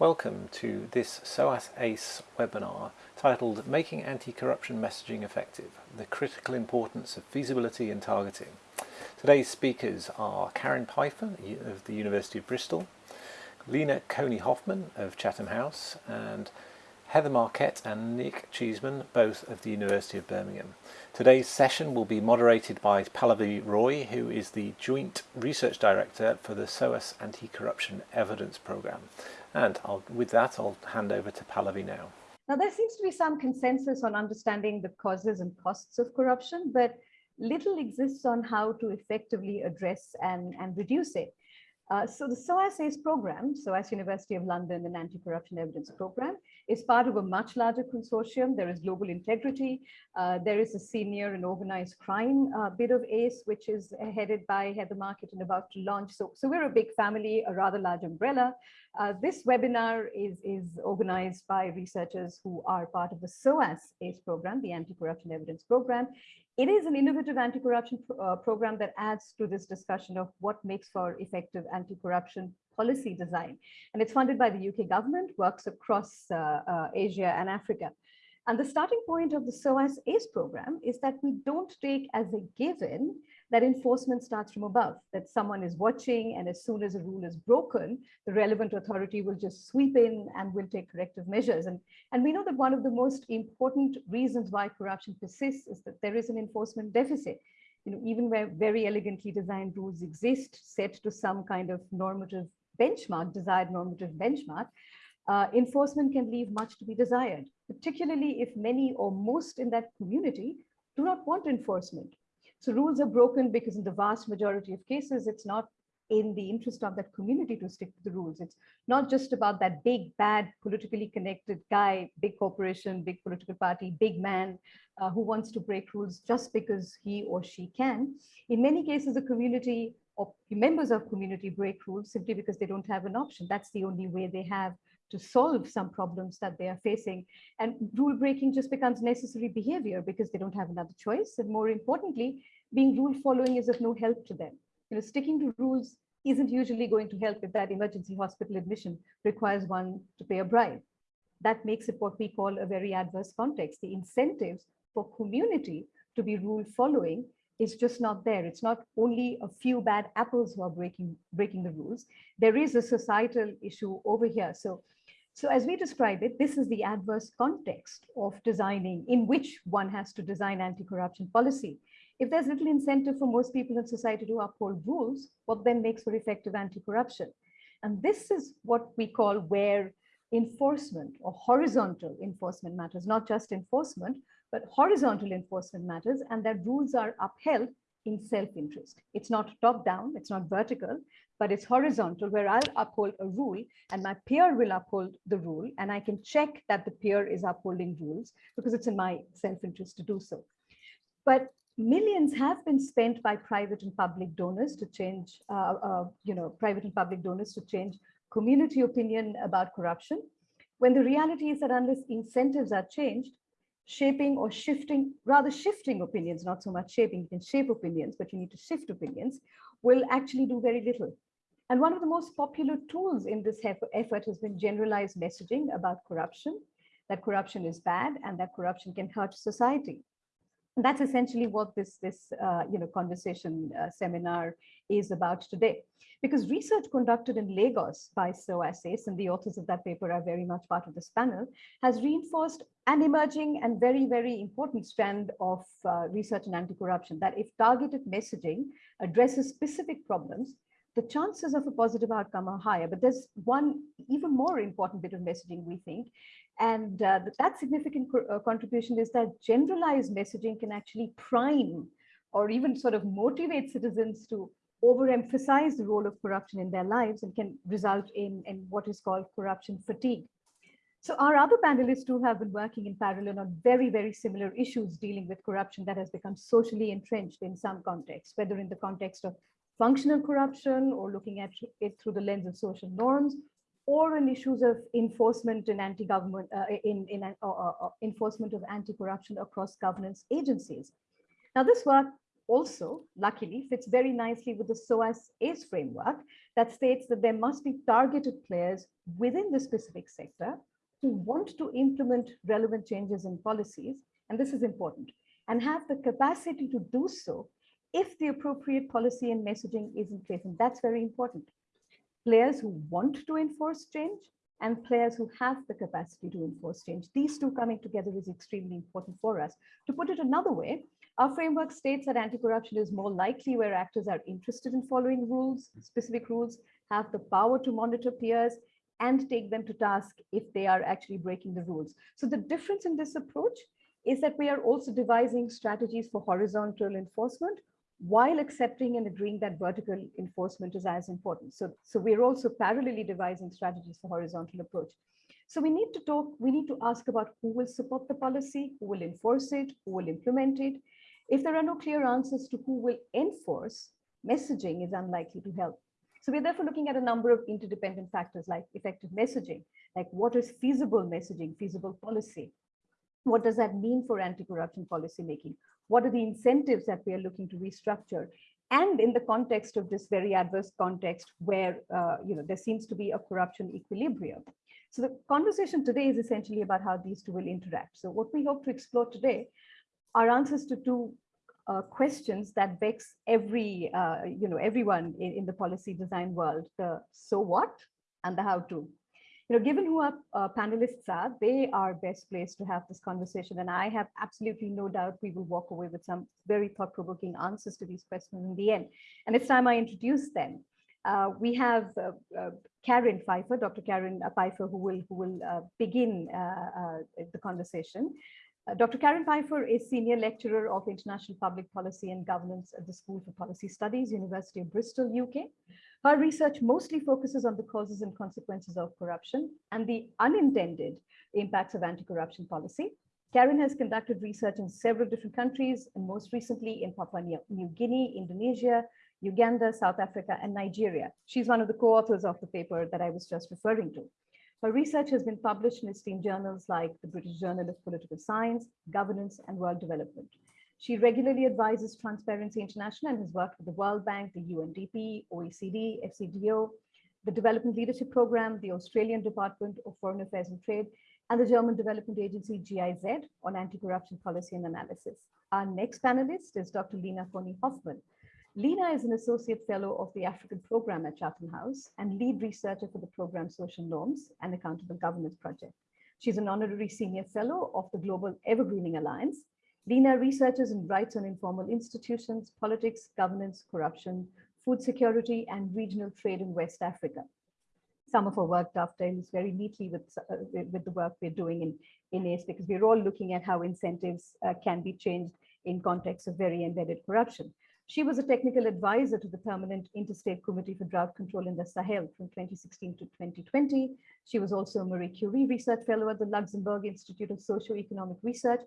Welcome to this SOAS ACE webinar titled Making Anti-Corruption Messaging Effective, the Critical Importance of Feasibility and Targeting. Today's speakers are Karen Peiffer of the University of Bristol, Lena Koni-Hoffmann of Chatham House and Heather Marquette and Nick Cheeseman, both of the University of Birmingham. Today's session will be moderated by Pallavi Roy, who is the Joint Research Director for the SOAS Anti-Corruption Evidence Programme. And I'll, with that, I'll hand over to Pallavi now. Now, there seems to be some consensus on understanding the causes and costs of corruption, but little exists on how to effectively address and, and reduce it. Uh, so the SOAS ACE program, SOAS University of London and Anti-Corruption Evidence Program, is part of a much larger consortium. There is global integrity. Uh, there is a senior and organized crime uh, bit of ACE, which is headed by Heather Marquette and about to launch. So, so we're a big family, a rather large umbrella. Uh, this webinar is, is organized by researchers who are part of the SOAS ACE program, the Anti-Corruption Evidence Program. It is an innovative anti-corruption pro uh, program that adds to this discussion of what makes for effective anti-corruption policy design. And it's funded by the UK government, works across uh, uh, Asia and Africa. And the starting point of the SOAS ACE program is that we don't take as a given that enforcement starts from above, that someone is watching and as soon as a rule is broken, the relevant authority will just sweep in and will take corrective measures. And, and we know that one of the most important reasons why corruption persists is that there is an enforcement deficit. You know, even where very elegantly designed rules exist, set to some kind of normative benchmark, desired normative benchmark, uh, enforcement can leave much to be desired, particularly if many or most in that community do not want enforcement so rules are broken because in the vast majority of cases, it's not in the interest of that community to stick to the rules. It's not just about that big, bad, politically connected guy, big corporation, big political party, big man uh, who wants to break rules just because he or she can. In many cases, the community or members of community break rules simply because they don't have an option. That's the only way they have to solve some problems that they are facing. And rule breaking just becomes necessary behavior because they don't have another choice. And more importantly, being rule following is of no help to them. You know, sticking to rules isn't usually going to help if that emergency hospital admission requires one to pay a bribe. That makes it what we call a very adverse context. The incentives for community to be rule following is just not there. It's not only a few bad apples who are breaking, breaking the rules. There is a societal issue over here. So so as we describe it, this is the adverse context of designing in which one has to design anti-corruption policy. If there's little incentive for most people in society to uphold rules, what then makes for effective anti-corruption? And this is what we call where enforcement or horizontal enforcement matters, not just enforcement, but horizontal enforcement matters and that rules are upheld in self-interest. It's not top down, it's not vertical, but it's horizontal where I'll uphold a rule and my peer will uphold the rule and I can check that the peer is upholding rules because it's in my self-interest to do so. But millions have been spent by private and public donors to change, uh, uh, you know, private and public donors to change community opinion about corruption. When the reality is that unless incentives are changed, shaping or shifting, rather shifting opinions, not so much shaping, you can shape opinions, but you need to shift opinions, will actually do very little. And one of the most popular tools in this effort has been generalized messaging about corruption, that corruption is bad and that corruption can hurt society. And that's essentially what this, this uh, you know, conversation uh, seminar is about today. Because research conducted in Lagos by SOAS ACE, and the authors of that paper are very much part of this panel, has reinforced an emerging and very, very important strand of uh, research in anti-corruption, that if targeted messaging addresses specific problems, the chances of a positive outcome are higher. But there's one even more important bit of messaging, we think, and uh, that significant co uh, contribution is that generalized messaging can actually prime or even sort of motivate citizens to overemphasize the role of corruption in their lives and can result in, in what is called corruption fatigue. So our other panelists too have been working in parallel on very, very similar issues dealing with corruption that has become socially entrenched in some contexts, whether in the context of functional corruption or looking at it through the lens of social norms or in issues of enforcement and anti-government uh, in, in uh, uh, uh, enforcement of anti-corruption across governance agencies. Now this work also, luckily, fits very nicely with the SOAS ACE framework that states that there must be targeted players within the specific sector who want to implement relevant changes in policies, and this is important, and have the capacity to do so if the appropriate policy and messaging is in place. And that's very important. Players who want to enforce change and players who have the capacity to enforce change. These two coming together is extremely important for us. To put it another way, our framework states that anti-corruption is more likely where actors are interested in following rules, specific rules, have the power to monitor peers, and take them to task if they are actually breaking the rules. So the difference in this approach is that we are also devising strategies for horizontal enforcement while accepting and agreeing that vertical enforcement is as important. So, so we're also parallelly devising strategies for horizontal approach. So we need to talk, we need to ask about who will support the policy, who will enforce it, who will implement it. If there are no clear answers to who will enforce, messaging is unlikely to help. So we're therefore looking at a number of interdependent factors like effective messaging, like what is feasible messaging, feasible policy? What does that mean for anti-corruption policy making? What are the incentives that we are looking to restructure? And in the context of this very adverse context where uh, you know there seems to be a corruption equilibrium. So the conversation today is essentially about how these two will interact. So what we hope to explore today are answers to two uh, questions that vex every, uh, you know, everyone in, in, the policy design world, the so what and the how to. You know, given who our uh, panelists are, they are best placed to have this conversation. And I have absolutely no doubt we will walk away with some very thought-provoking answers to these questions in the end. And it's time I introduce them. Uh, we have uh, uh, Karen Peiffer, Dr. Karen Peiffer, who will, who will uh, begin the conversation. Uh, Dr. Karen Peiffer is Senior Lecturer of International Public Policy and Governance at the School for Policy Studies, University of Bristol, UK. Her research mostly focuses on the causes and consequences of corruption and the unintended impacts of anti-corruption policy. Karen has conducted research in several different countries and most recently in Papua New Guinea, Indonesia, Uganda, South Africa, and Nigeria. She's one of the co-authors of the paper that I was just referring to. Her research has been published in esteemed journals like the British Journal of Political Science, Governance, and World Development. She regularly advises Transparency International and has worked with the World Bank, the UNDP, OECD, FCDO, the Development Leadership Program, the Australian Department of Foreign Affairs and Trade, and the German Development Agency GIZ on anti-corruption policy and analysis. Our next panelist is Dr. Lina Koni Hoffmann, Lina is an associate fellow of the African program at Chatham House and lead researcher for the program Social Norms and Accountable Governance Project. She's an honorary senior fellow of the Global Evergreening Alliance. Lina researches in rights on informal institutions, politics, governance, corruption, food security, and regional trade in West Africa. Some of her work dovetails very neatly with, uh, with the work we're doing in, in ACE because we're all looking at how incentives uh, can be changed in context of very embedded corruption. She was a technical advisor to the Permanent Interstate Committee for Drought Control in the Sahel from 2016 to 2020. She was also a Marie Curie Research Fellow at the Luxembourg Institute of Socio-Economic Research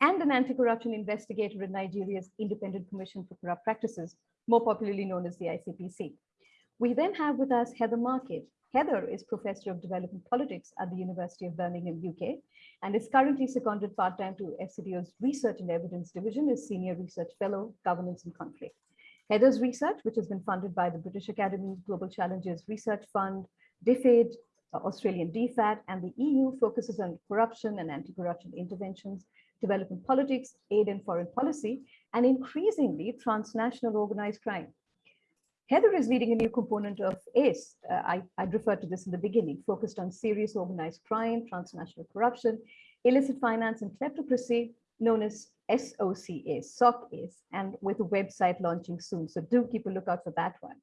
and an anti-corruption investigator in Nigeria's Independent Commission for Corrupt Practices, more popularly known as the ICPC. We then have with us Heather Marquette. Heather is Professor of Development Politics at the University of Birmingham, UK, and is currently seconded part-time to FCDO's Research and Evidence Division as Senior Research Fellow, Governance and Conflict. Heather's research, which has been funded by the British Academy Global Challenges Research Fund, DFID, uh, Australian DFAT, and the EU focuses on corruption and anti-corruption interventions, development politics, aid and foreign policy, and increasingly transnational organized crime. Heather is leading a new component of ACE. Uh, I, I referred to this in the beginning, focused on serious organized crime, transnational corruption, illicit finance and kleptocracy, known as SOCA, SOC ACE, and with a website launching soon. So do keep a lookout for that one.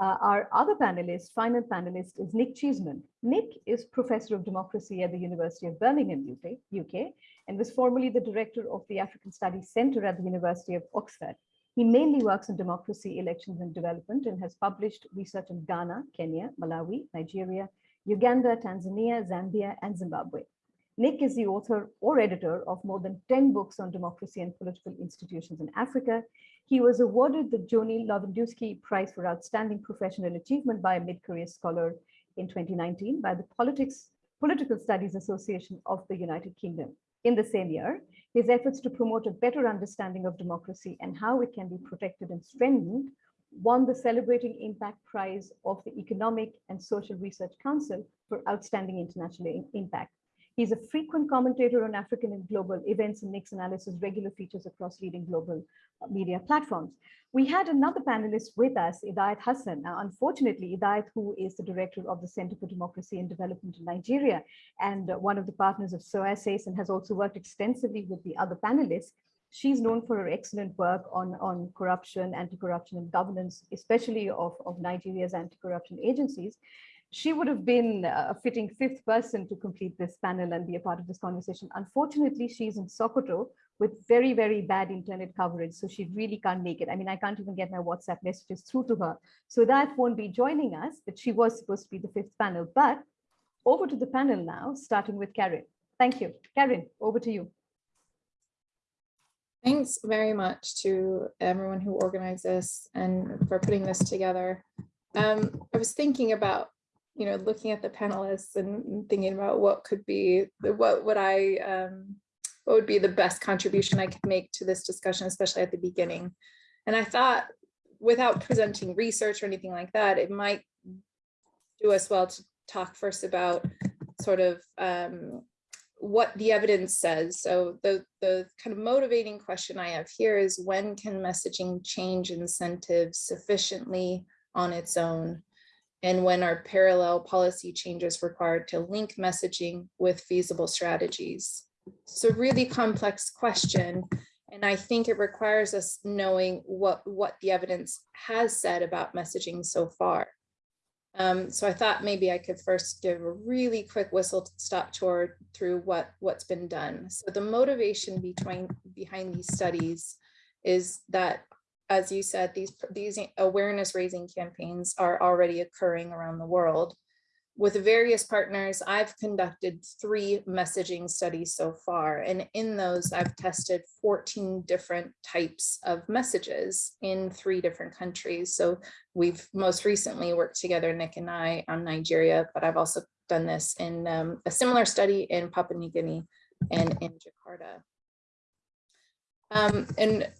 Uh, our other panelist, final panelist, is Nick Cheeseman. Nick is Professor of Democracy at the University of Birmingham, UK, UK, and was formerly the director of the African Studies Center at the University of Oxford. He mainly works on democracy, elections, and development and has published research in Ghana, Kenya, Malawi, Nigeria, Uganda, Tanzania, Zambia, and Zimbabwe. Nick is the author or editor of more than 10 books on democracy and political institutions in Africa. He was awarded the Joni Lovenduski Prize for Outstanding Professional Achievement by a mid-career scholar in 2019 by the Politics, Political Studies Association of the United Kingdom. In the same year, his efforts to promote a better understanding of democracy and how it can be protected and strengthened won the Celebrating Impact Prize of the Economic and Social Research Council for Outstanding International Impact. He's a frequent commentator on African and global events and makes analysis regular features across leading global uh, media platforms. We had another panelist with us, Idayat Hassan. Now, unfortunately, Idayat, who is the director of the Center for Democracy and Development in Nigeria and uh, one of the partners of SOAS and has also worked extensively with the other panelists, she's known for her excellent work on, on corruption, anti-corruption and governance, especially of, of Nigeria's anti-corruption agencies she would have been a fitting fifth person to complete this panel and be a part of this conversation. Unfortunately, she's in Sokoto with very, very bad internet coverage, so she really can't make it. I mean, I can't even get my WhatsApp messages through to her. So that won't be joining us, but she was supposed to be the fifth panel. But over to the panel now, starting with Karen. Thank you. Karen, over to you. Thanks very much to everyone who organized this and for putting this together. Um, I was thinking about you know, looking at the panelists and thinking about what could be, what would I, um, what would be the best contribution I could make to this discussion, especially at the beginning. And I thought without presenting research or anything like that, it might do us well to talk first about sort of um, what the evidence says. So the, the kind of motivating question I have here is when can messaging change incentives sufficiently on its own and when are parallel policy changes required to link messaging with feasible strategies? It's a really complex question. And I think it requires us knowing what, what the evidence has said about messaging so far. Um, so I thought maybe I could first give a really quick whistle stop tour through what, what's been done. So the motivation between, behind these studies is that as you said, these, these awareness raising campaigns are already occurring around the world. With various partners, I've conducted three messaging studies so far, and in those I've tested 14 different types of messages in three different countries. So we've most recently worked together, Nick and I, on Nigeria, but I've also done this in um, a similar study in Papua New Guinea and in Jakarta. Um, and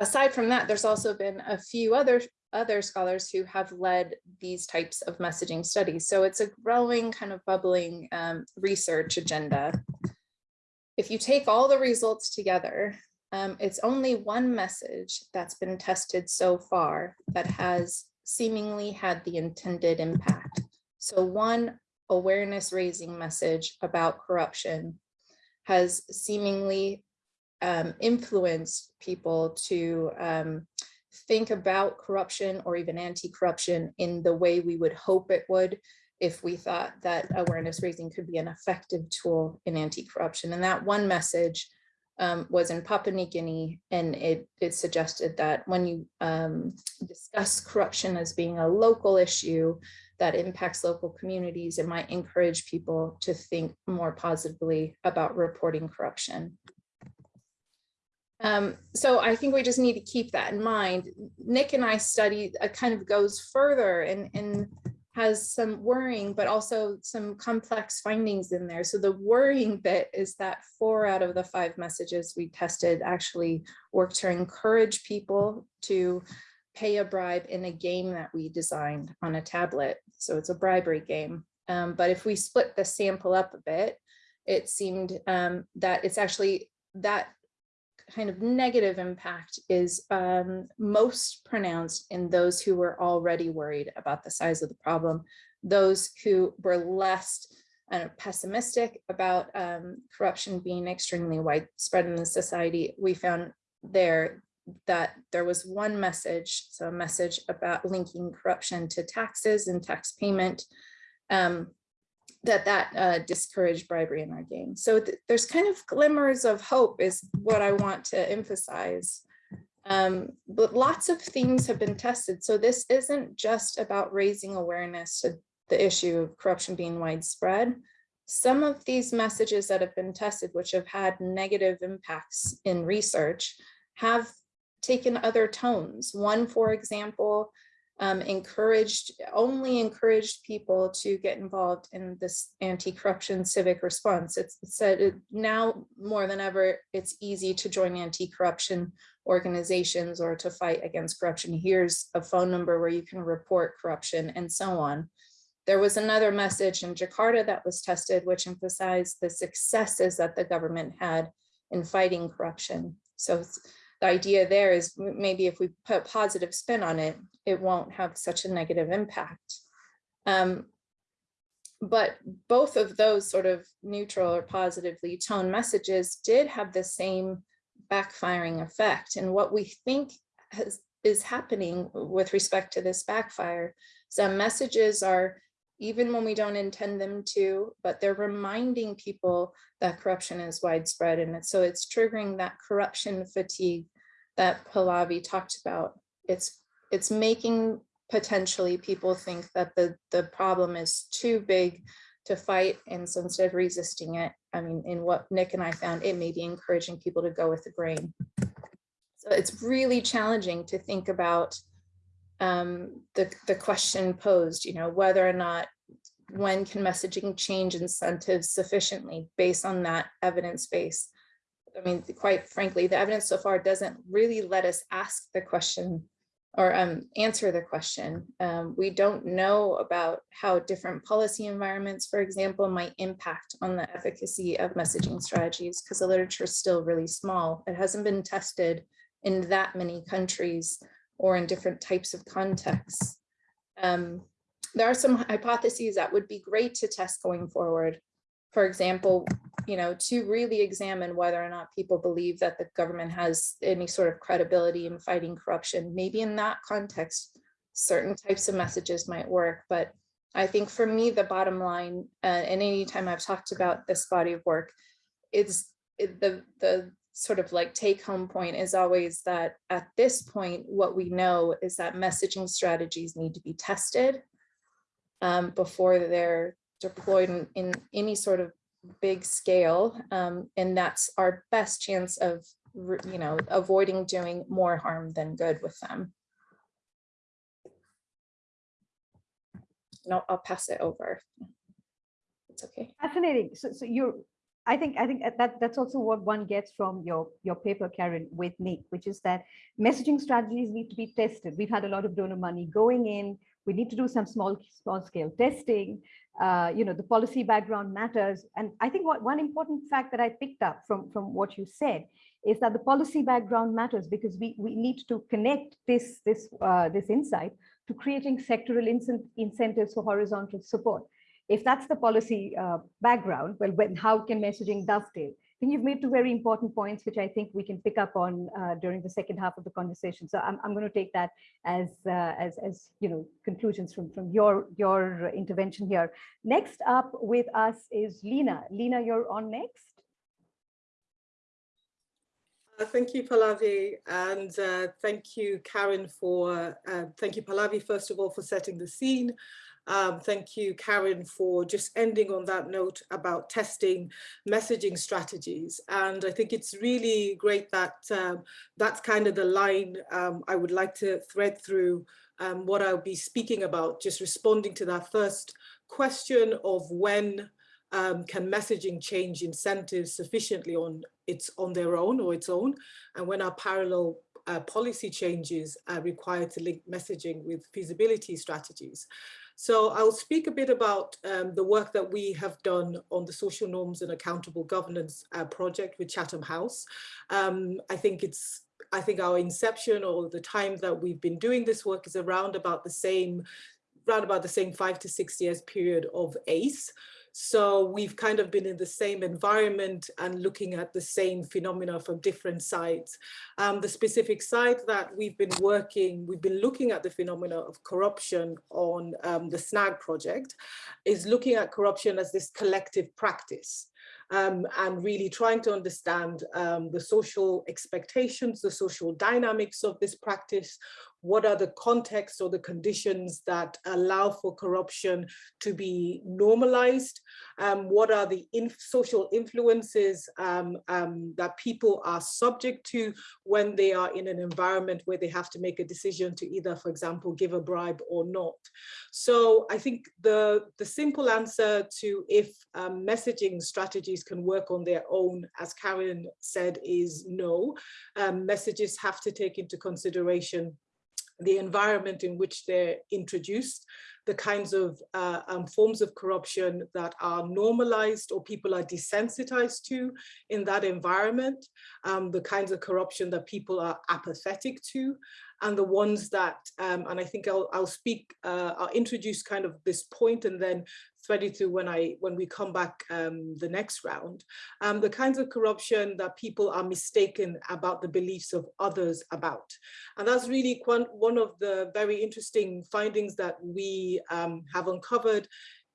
aside from that, there's also been a few other other scholars who have led these types of messaging studies. So it's a growing kind of bubbling um, research agenda. If you take all the results together, um, it's only one message that's been tested so far that has seemingly had the intended impact. So one awareness raising message about corruption has seemingly um, people to um, think about corruption or even anti-corruption in the way we would hope it would if we thought that awareness raising could be an effective tool in anti-corruption. And that one message um, was in Papua New Guinea, and it, it suggested that when you um, discuss corruption as being a local issue that impacts local communities, it might encourage people to think more positively about reporting corruption. Um, so I think we just need to keep that in mind. Nick and I study uh, kind of goes further and, and has some worrying, but also some complex findings in there. So the worrying bit is that four out of the five messages we tested actually worked to encourage people to pay a bribe in a game that we designed on a tablet. So it's a bribery game. Um, but if we split the sample up a bit, it seemed um, that it's actually that kind of negative impact is um, most pronounced in those who were already worried about the size of the problem, those who were less uh, pessimistic about um, corruption being extremely widespread in the society. We found there that there was one message, so a message about linking corruption to taxes and tax payment, um, that that uh, discouraged bribery in our game. So th there's kind of glimmers of hope is what I want to emphasize. Um, but lots of things have been tested. So this isn't just about raising awareness to the issue of corruption being widespread. Some of these messages that have been tested, which have had negative impacts in research, have taken other tones. One, for example, um, encouraged, only encouraged people to get involved in this anti-corruption civic response. It's said it, now more than ever, it's easy to join anti-corruption organizations or to fight against corruption. Here's a phone number where you can report corruption and so on. There was another message in Jakarta that was tested, which emphasized the successes that the government had in fighting corruption. So the idea there is maybe if we put a positive spin on it, it won't have such a negative impact. Um, but both of those sort of neutral or positively toned messages did have the same backfiring effect. And what we think has, is happening with respect to this backfire, some messages are even when we don't intend them to, but they're reminding people that corruption is widespread. And so it's triggering that corruption fatigue that Pallavi talked about. It's, it's making potentially people think that the, the problem is too big to fight. And so instead of resisting it, I mean, in what Nick and I found, it may be encouraging people to go with the grain. So it's really challenging to think about um, the, the question posed, you know, whether or not when can messaging change incentives sufficiently based on that evidence base. I mean, quite frankly, the evidence so far doesn't really let us ask the question or um, answer the question. Um, we don't know about how different policy environments, for example, might impact on the efficacy of messaging strategies because the literature is still really small. It hasn't been tested in that many countries or in different types of contexts. Um, there are some hypotheses that would be great to test going forward. For example, you know, to really examine whether or not people believe that the government has any sort of credibility in fighting corruption. Maybe in that context, certain types of messages might work. But I think for me, the bottom line, uh, and anytime I've talked about this body of work, is the, the sort of like take home point is always that at this point, what we know is that messaging strategies need to be tested um, before they're deployed in, in, any sort of big scale. Um, and that's our best chance of, you know, avoiding doing more harm than good with them. No, I'll pass it over. It's okay. Fascinating. So, so you're I think I think that that's also what one gets from your your paper, Karen, with Nick, which is that messaging strategies need to be tested. We've had a lot of donor money going in. We need to do some small small scale testing. Uh, you know, the policy background matters. And I think what one important fact that I picked up from from what you said is that the policy background matters because we we need to connect this this uh, this insight to creating sectoral incentives for horizontal support if that's the policy uh, background, well, when, how can messaging dovetail? I think you've made two very important points, which I think we can pick up on uh, during the second half of the conversation. So I'm, I'm going to take that as, uh, as, as you know, conclusions from, from your, your intervention here. Next up with us is Lena. Lena, you're on next. Uh, thank you, Pallavi, and uh, thank you, Karen, for, uh, thank you, Pallavi, first of all, for setting the scene. Um, thank you, Karen, for just ending on that note about testing messaging strategies. And I think it's really great that um, that's kind of the line um, I would like to thread through um, what I'll be speaking about, just responding to that first question of when um, can messaging change incentives sufficiently on its on their own or its own, and when are parallel uh, policy changes are required to link messaging with feasibility strategies. So I'll speak a bit about um, the work that we have done on the social norms and accountable governance uh, project with Chatham House. Um, I think it's I think our inception or the time that we've been doing this work is around about the same, around about the same five to six years period of ACE. So we've kind of been in the same environment and looking at the same phenomena from different sides. Um, the specific side that we've been working, we've been looking at the phenomena of corruption on um, the SNAG project, is looking at corruption as this collective practice. Um, and really trying to understand um, the social expectations, the social dynamics of this practice, what are the contexts or the conditions that allow for corruption to be normalized, um, what are the in social influences um, um, that people are subject to when they are in an environment where they have to make a decision to either, for example, give a bribe or not. So I think the, the simple answer to if um, messaging strategies can work on their own, as Karen said, is no. Um, messages have to take into consideration the environment in which they're introduced, the kinds of uh, um, forms of corruption that are normalized or people are desensitized to in that environment, um, the kinds of corruption that people are apathetic to, and the ones that, um, and I think I'll, I'll speak, uh, I'll introduce kind of this point and then thread it through when I when we come back um, the next round. Um, the kinds of corruption that people are mistaken about the beliefs of others about. And that's really one of the very interesting findings that we um, have uncovered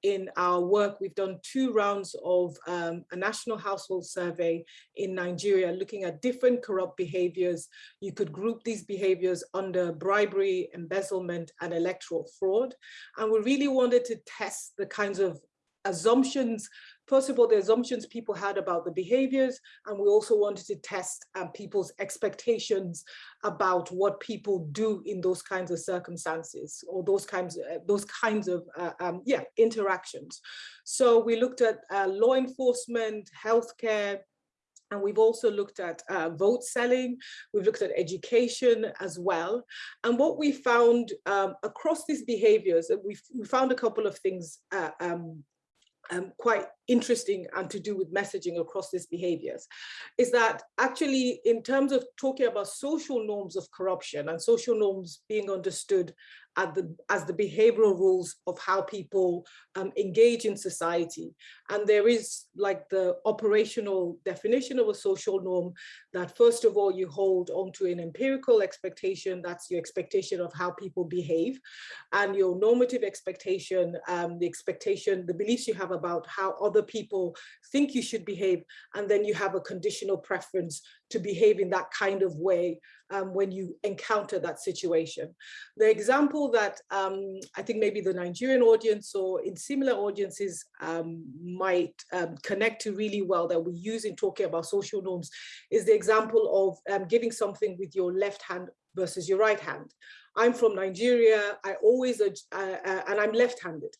in our work, we've done two rounds of um, a national household survey in Nigeria, looking at different corrupt behaviors. You could group these behaviors under bribery, embezzlement, and electoral fraud. And we really wanted to test the kinds of assumptions First of all, the assumptions people had about the behaviors, and we also wanted to test um, people's expectations about what people do in those kinds of circumstances or those kinds of, uh, those kinds of uh, um, yeah interactions. So we looked at uh, law enforcement, healthcare, and we've also looked at uh, vote selling, we've looked at education as well. And what we found um, across these behaviors, we, we found a couple of things uh, um, um, quite interesting and to do with messaging across these behaviors is that actually in terms of talking about social norms of corruption and social norms being understood the, as the behavioral rules of how people um, engage in society. And there is like the operational definition of a social norm that first of all, you hold onto an empirical expectation, that's your expectation of how people behave, and your normative expectation, um, the expectation, the beliefs you have about how other people think you should behave, and then you have a conditional preference to behave in that kind of way um, when you encounter that situation. The example that um, I think maybe the Nigerian audience or in similar audiences um, might um, connect to really well that we use in talking about social norms is the example of um, giving something with your left hand versus your right hand. I'm from Nigeria. I always, uh, uh, and I'm left-handed,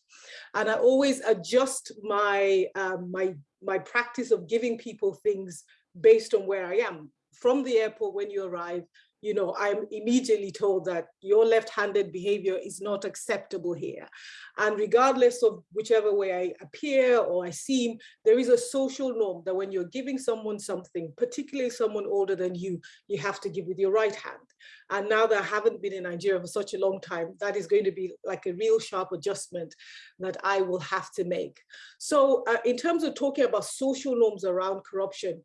and I always adjust my um, my my practice of giving people things based on where I am. From the airport when you arrive, you know, I'm immediately told that your left-handed behavior is not acceptable here. And regardless of whichever way I appear or I seem, there is a social norm that when you're giving someone something, particularly someone older than you, you have to give with your right hand. And now that I haven't been in Nigeria for such a long time, that is going to be like a real sharp adjustment that I will have to make. So uh, in terms of talking about social norms around corruption,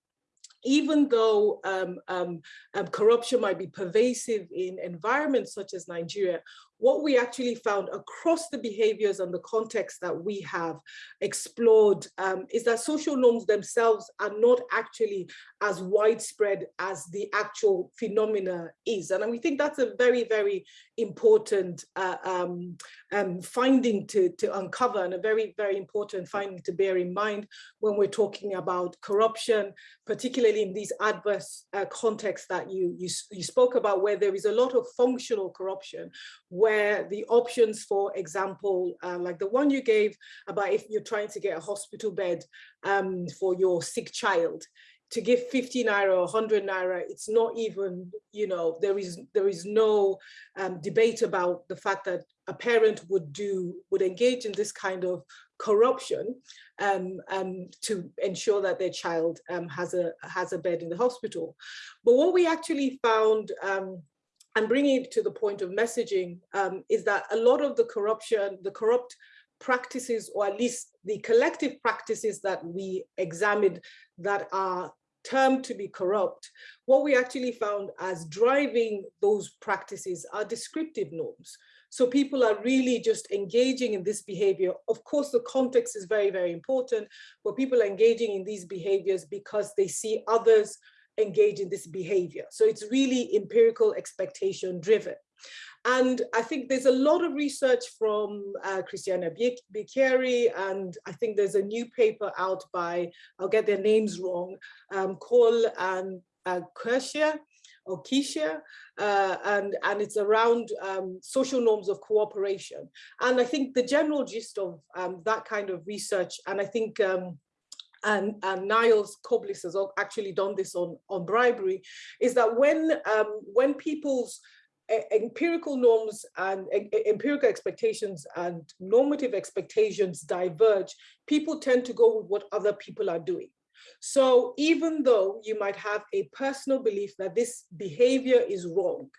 even though um, um, um, corruption might be pervasive in environments such as Nigeria, what we actually found across the behaviors and the context that we have explored um, is that social norms themselves are not actually as widespread as the actual phenomena is. And we think that's a very, very important uh, um, um, finding to, to uncover and a very, very important finding to bear in mind when we're talking about corruption, particularly in these adverse uh, contexts that you, you, you spoke about, where there is a lot of functional corruption, where where the options, for example, uh, like the one you gave about if you're trying to get a hospital bed um, for your sick child, to give 50 naira or 100 naira, it's not even, you know, there is there is no um, debate about the fact that a parent would do, would engage in this kind of corruption um, um, to ensure that their child um, has a has a bed in the hospital. But what we actually found um, and bringing it to the point of messaging um, is that a lot of the corruption, the corrupt practices, or at least the collective practices that we examined that are termed to be corrupt, what we actually found as driving those practices are descriptive norms. So people are really just engaging in this behavior. Of course, the context is very, very important, but people are engaging in these behaviors because they see others engage in this behavior. So it's really empirical expectation driven. And I think there's a lot of research from uh, Cristina Bicchieri, and I think there's a new paper out by, I'll get their names wrong, um, Cole and uh, Kershia, or Keisha, uh, and, and it's around um, social norms of cooperation. And I think the general gist of um, that kind of research, and I think um, and, and Nils Köbis has actually done this on, on bribery, is that when, um, when people's empirical norms and empirical expectations and normative expectations diverge, people tend to go with what other people are doing. So even though you might have a personal belief that this behavior is wrong,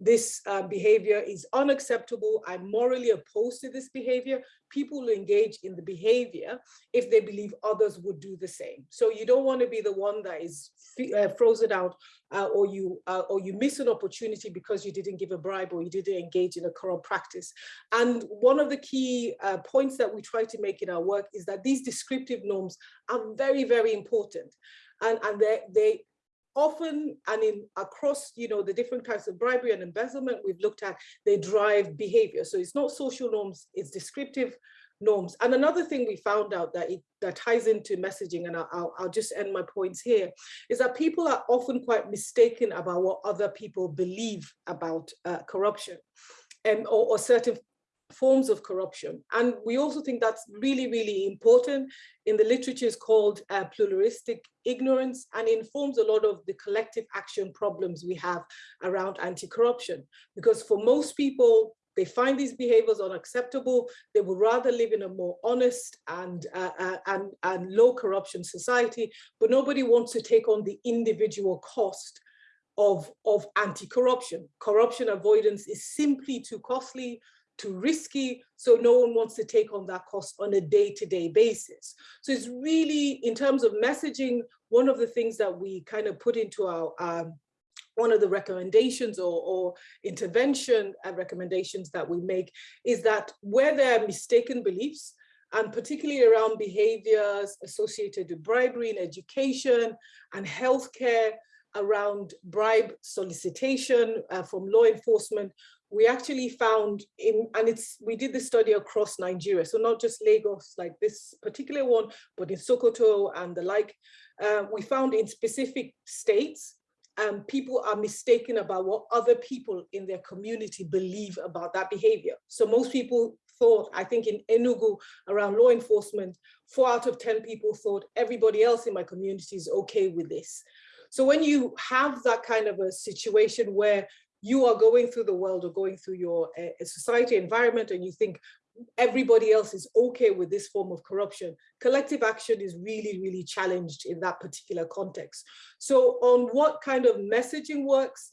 this uh, behavior is unacceptable, I'm morally opposed to this behavior, people will engage in the behavior if they believe others would do the same. So you don't want to be the one that is uh, frozen out uh, or you uh, or you miss an opportunity because you didn't give a bribe or you didn't engage in a corrupt practice. And one of the key uh, points that we try to make in our work is that these descriptive norms are very, very important. And, and they, they often and in across you know the different types of bribery and embezzlement we've looked at they drive behavior. So it's not social norms it's descriptive norms. And another thing we found out that it that ties into messaging and I'll, I'll just end my points here is that people are often quite mistaken about what other people believe about uh, corruption and or, or certain forms of corruption. And we also think that's really, really important. In the literature is called uh, pluralistic ignorance and informs a lot of the collective action problems we have around anti-corruption. Because for most people, they find these behaviors unacceptable. They would rather live in a more honest and, uh, uh, and, and low corruption society, but nobody wants to take on the individual cost of, of anti-corruption. Corruption avoidance is simply too costly, too risky, so no one wants to take on that cost on a day-to-day -day basis. So it's really, in terms of messaging, one of the things that we kind of put into our, um, one of the recommendations or, or intervention recommendations that we make is that where there are mistaken beliefs, and particularly around behaviors associated with bribery in education and healthcare, around bribe solicitation uh, from law enforcement, we actually found in, and it's, we did this study across Nigeria, so not just Lagos like this particular one, but in Sokoto and the like, uh, we found in specific states, um, people are mistaken about what other people in their community believe about that behavior. So most people thought, I think in Enugu around law enforcement, four out of 10 people thought everybody else in my community is okay with this. So when you have that kind of a situation where you are going through the world or going through your uh, society environment and you think everybody else is okay with this form of corruption, collective action is really, really challenged in that particular context. So on what kind of messaging works,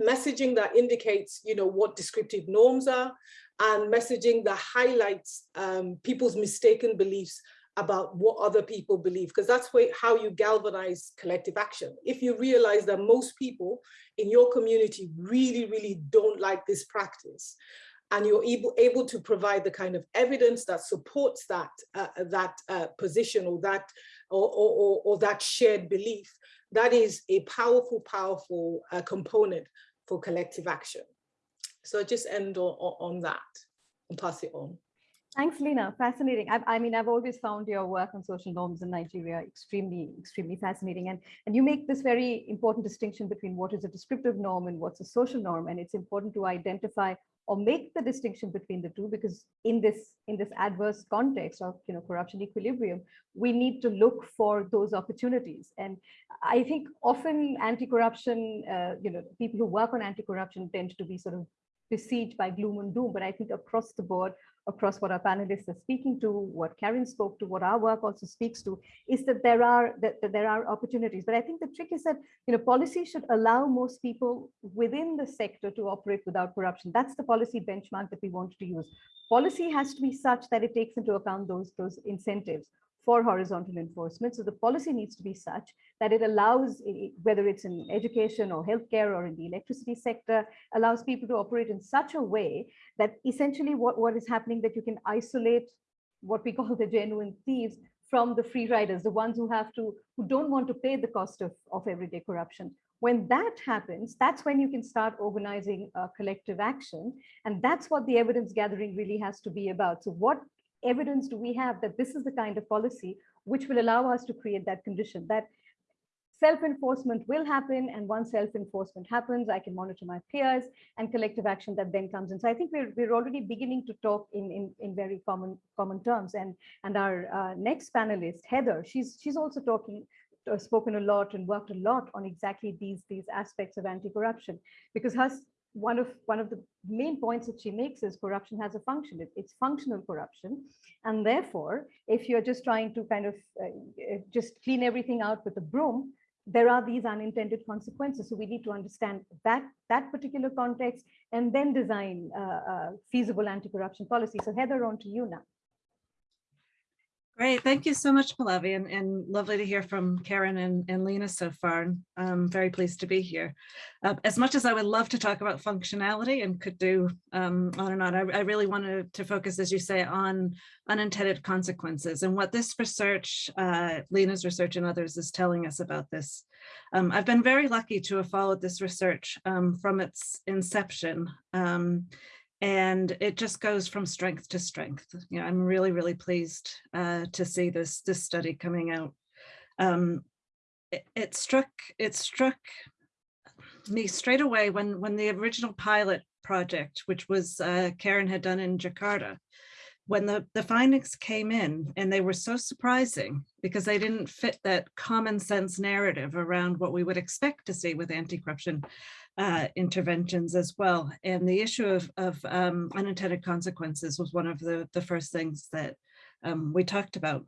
messaging that indicates, you know, what descriptive norms are, and messaging that highlights um, people's mistaken beliefs about what other people believe, because that's way, how you galvanize collective action. If you realize that most people in your community really, really don't like this practice, and you're able, able to provide the kind of evidence that supports that, uh, that uh, position or that, or, or, or, that shared belief, that is a powerful, powerful uh, component for collective action. So I just end on, on that and pass it on. Thanks, Lena. Fascinating. I, I, mean, I've always found your work on social norms in Nigeria extremely, extremely fascinating. And, and you make this very important distinction between what is a descriptive norm and what's a social norm. And it's important to identify or make the distinction between the two because in this in this adverse context of you know corruption equilibrium we need to look for those opportunities and i think often anti-corruption uh, you know people who work on anti-corruption tend to be sort of besieged by gloom and doom but i think across the board across what our panelists are speaking to, what Karen spoke to, what our work also speaks to, is that there are that, that, there are opportunities. But I think the trick is that you know policy should allow most people within the sector to operate without corruption. That's the policy benchmark that we want to use. Policy has to be such that it takes into account those those incentives for horizontal enforcement. So the policy needs to be such that it allows, whether it's in education or healthcare or in the electricity sector, allows people to operate in such a way that essentially what, what is happening that you can isolate what we call the genuine thieves from the free riders, the ones who have to, who don't want to pay the cost of, of everyday corruption, When that happens, that's when you can start organizing uh, collective action. And that's what the evidence gathering really has to be about. So what evidence do we have that this is the kind of policy which will allow us to create that condition that self-enforcement will happen and once self-enforcement happens i can monitor my peers and collective action that then comes in. So i think we're, we're already beginning to talk in, in in very common common terms. And and our uh, next panelist heather she's she's also talking uh, spoken a lot and worked a lot on exactly these these aspects of anti-corruption because her one of one of the main points that she makes is corruption has a function it, it's functional corruption and therefore if you're just trying to kind of uh, uh just clean everything out with a broom there are these unintended consequences. So we need to understand that, that particular context and then design uh, feasible anti-corruption policy. So Heather, on to you now. Great, thank you so much, Pallavi, and, and lovely to hear from Karen and, and Lena so far. And I'm very pleased to be here. Uh, as much as I would love to talk about functionality and could do um, on and on, I, I, really wanted to focus, as you say, on unintended consequences and what this research, uh, Lena's research and others is telling us about this. Um, I've been very lucky to have followed this research um, from its inception. And it just goes from strength to strength. You know, I'm really, really pleased uh, to see this this study coming out. Um, it, it, struck it struck me straight away when when the original pilot project, which was uh, Karen had done in Jakarta, when the the findings came in and they were so surprising because they didn't fit that common sense narrative around what we would expect to see with anti-corruption uh, interventions as well. And the issue of, of um, unintended consequences was one of the, the first things that um, we talked about.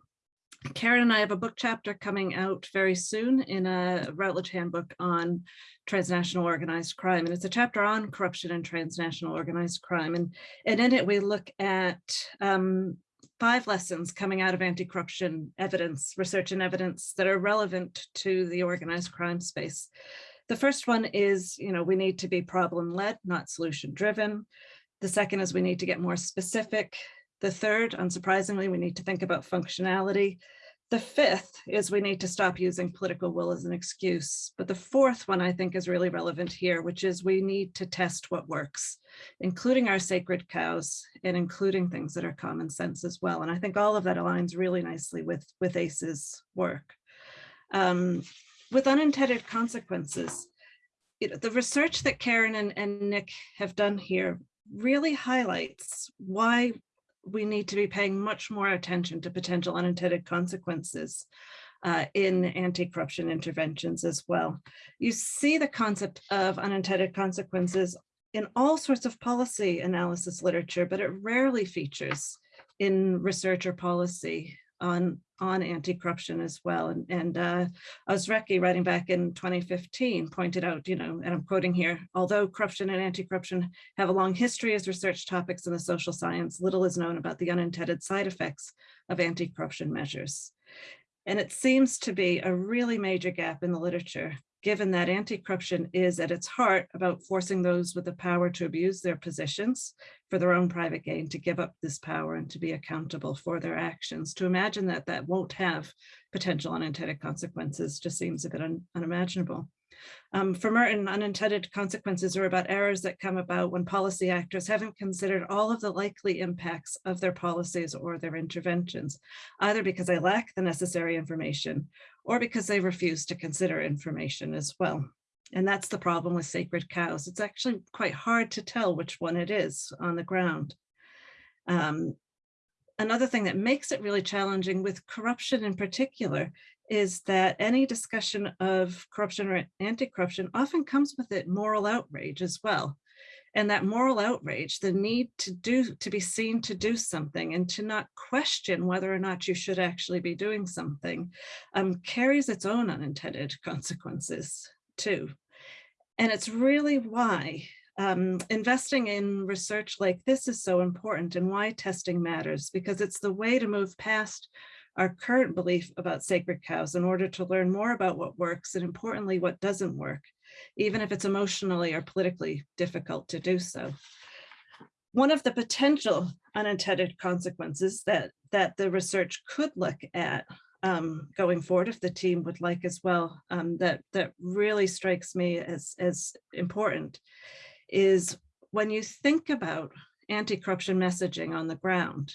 Karen and I have a book chapter coming out very soon in a Routledge handbook on transnational organized crime. And it's a chapter on corruption and transnational organized crime. And, and in it, we look at um, five lessons coming out of anti-corruption evidence, research and evidence that are relevant to the organized crime space. The first one is, you know, we need to be problem led, not solution driven. The second is we need to get more specific. The third, unsurprisingly, we need to think about functionality. The fifth is we need to stop using political will as an excuse. But the fourth one I think is really relevant here, which is we need to test what works, including our sacred cows and including things that are common sense as well. And I think all of that aligns really nicely with, with ACE's work. Um, with unintended consequences, the research that Karen and, and Nick have done here really highlights why we need to be paying much more attention to potential unintended consequences uh, in anti-corruption interventions as well. You see the concept of unintended consequences in all sorts of policy analysis literature, but it rarely features in research or policy on on anti-corruption as well. And, and uh, writing back in 2015, pointed out, you know, and I'm quoting here, although corruption and anti-corruption have a long history as research topics in the social science, little is known about the unintended side effects of anti-corruption measures. And it seems to be a really major gap in the literature given that anti-corruption is at its heart about forcing those with the power to abuse their positions for their own private gain to give up this power and to be accountable for their actions. To imagine that that won't have potential unintended consequences just seems a bit un unimaginable. Um, for Merton, unintended consequences are about errors that come about when policy actors haven't considered all of the likely impacts of their policies or their interventions, either because they lack the necessary information or because they refuse to consider information as well. And that's the problem with sacred cows. It's actually quite hard to tell which one it is on the ground. Um, another thing that makes it really challenging with corruption in particular is that any discussion of corruption or anti-corruption often comes with it moral outrage as well. And that moral outrage, the need to do, to be seen to do something and to not question whether or not you should actually be doing something, um, carries its own unintended consequences too. And it's really why um, investing in research like this is so important and why testing matters, because it's the way to move past our current belief about sacred cows in order to learn more about what works and importantly, what doesn't work, even if it's emotionally or politically difficult to do so. One of the potential unintended consequences that, that the research could look at um, going forward, if the team would like as well, um, that, that really strikes me as, as important is when you think about anti-corruption messaging on the ground,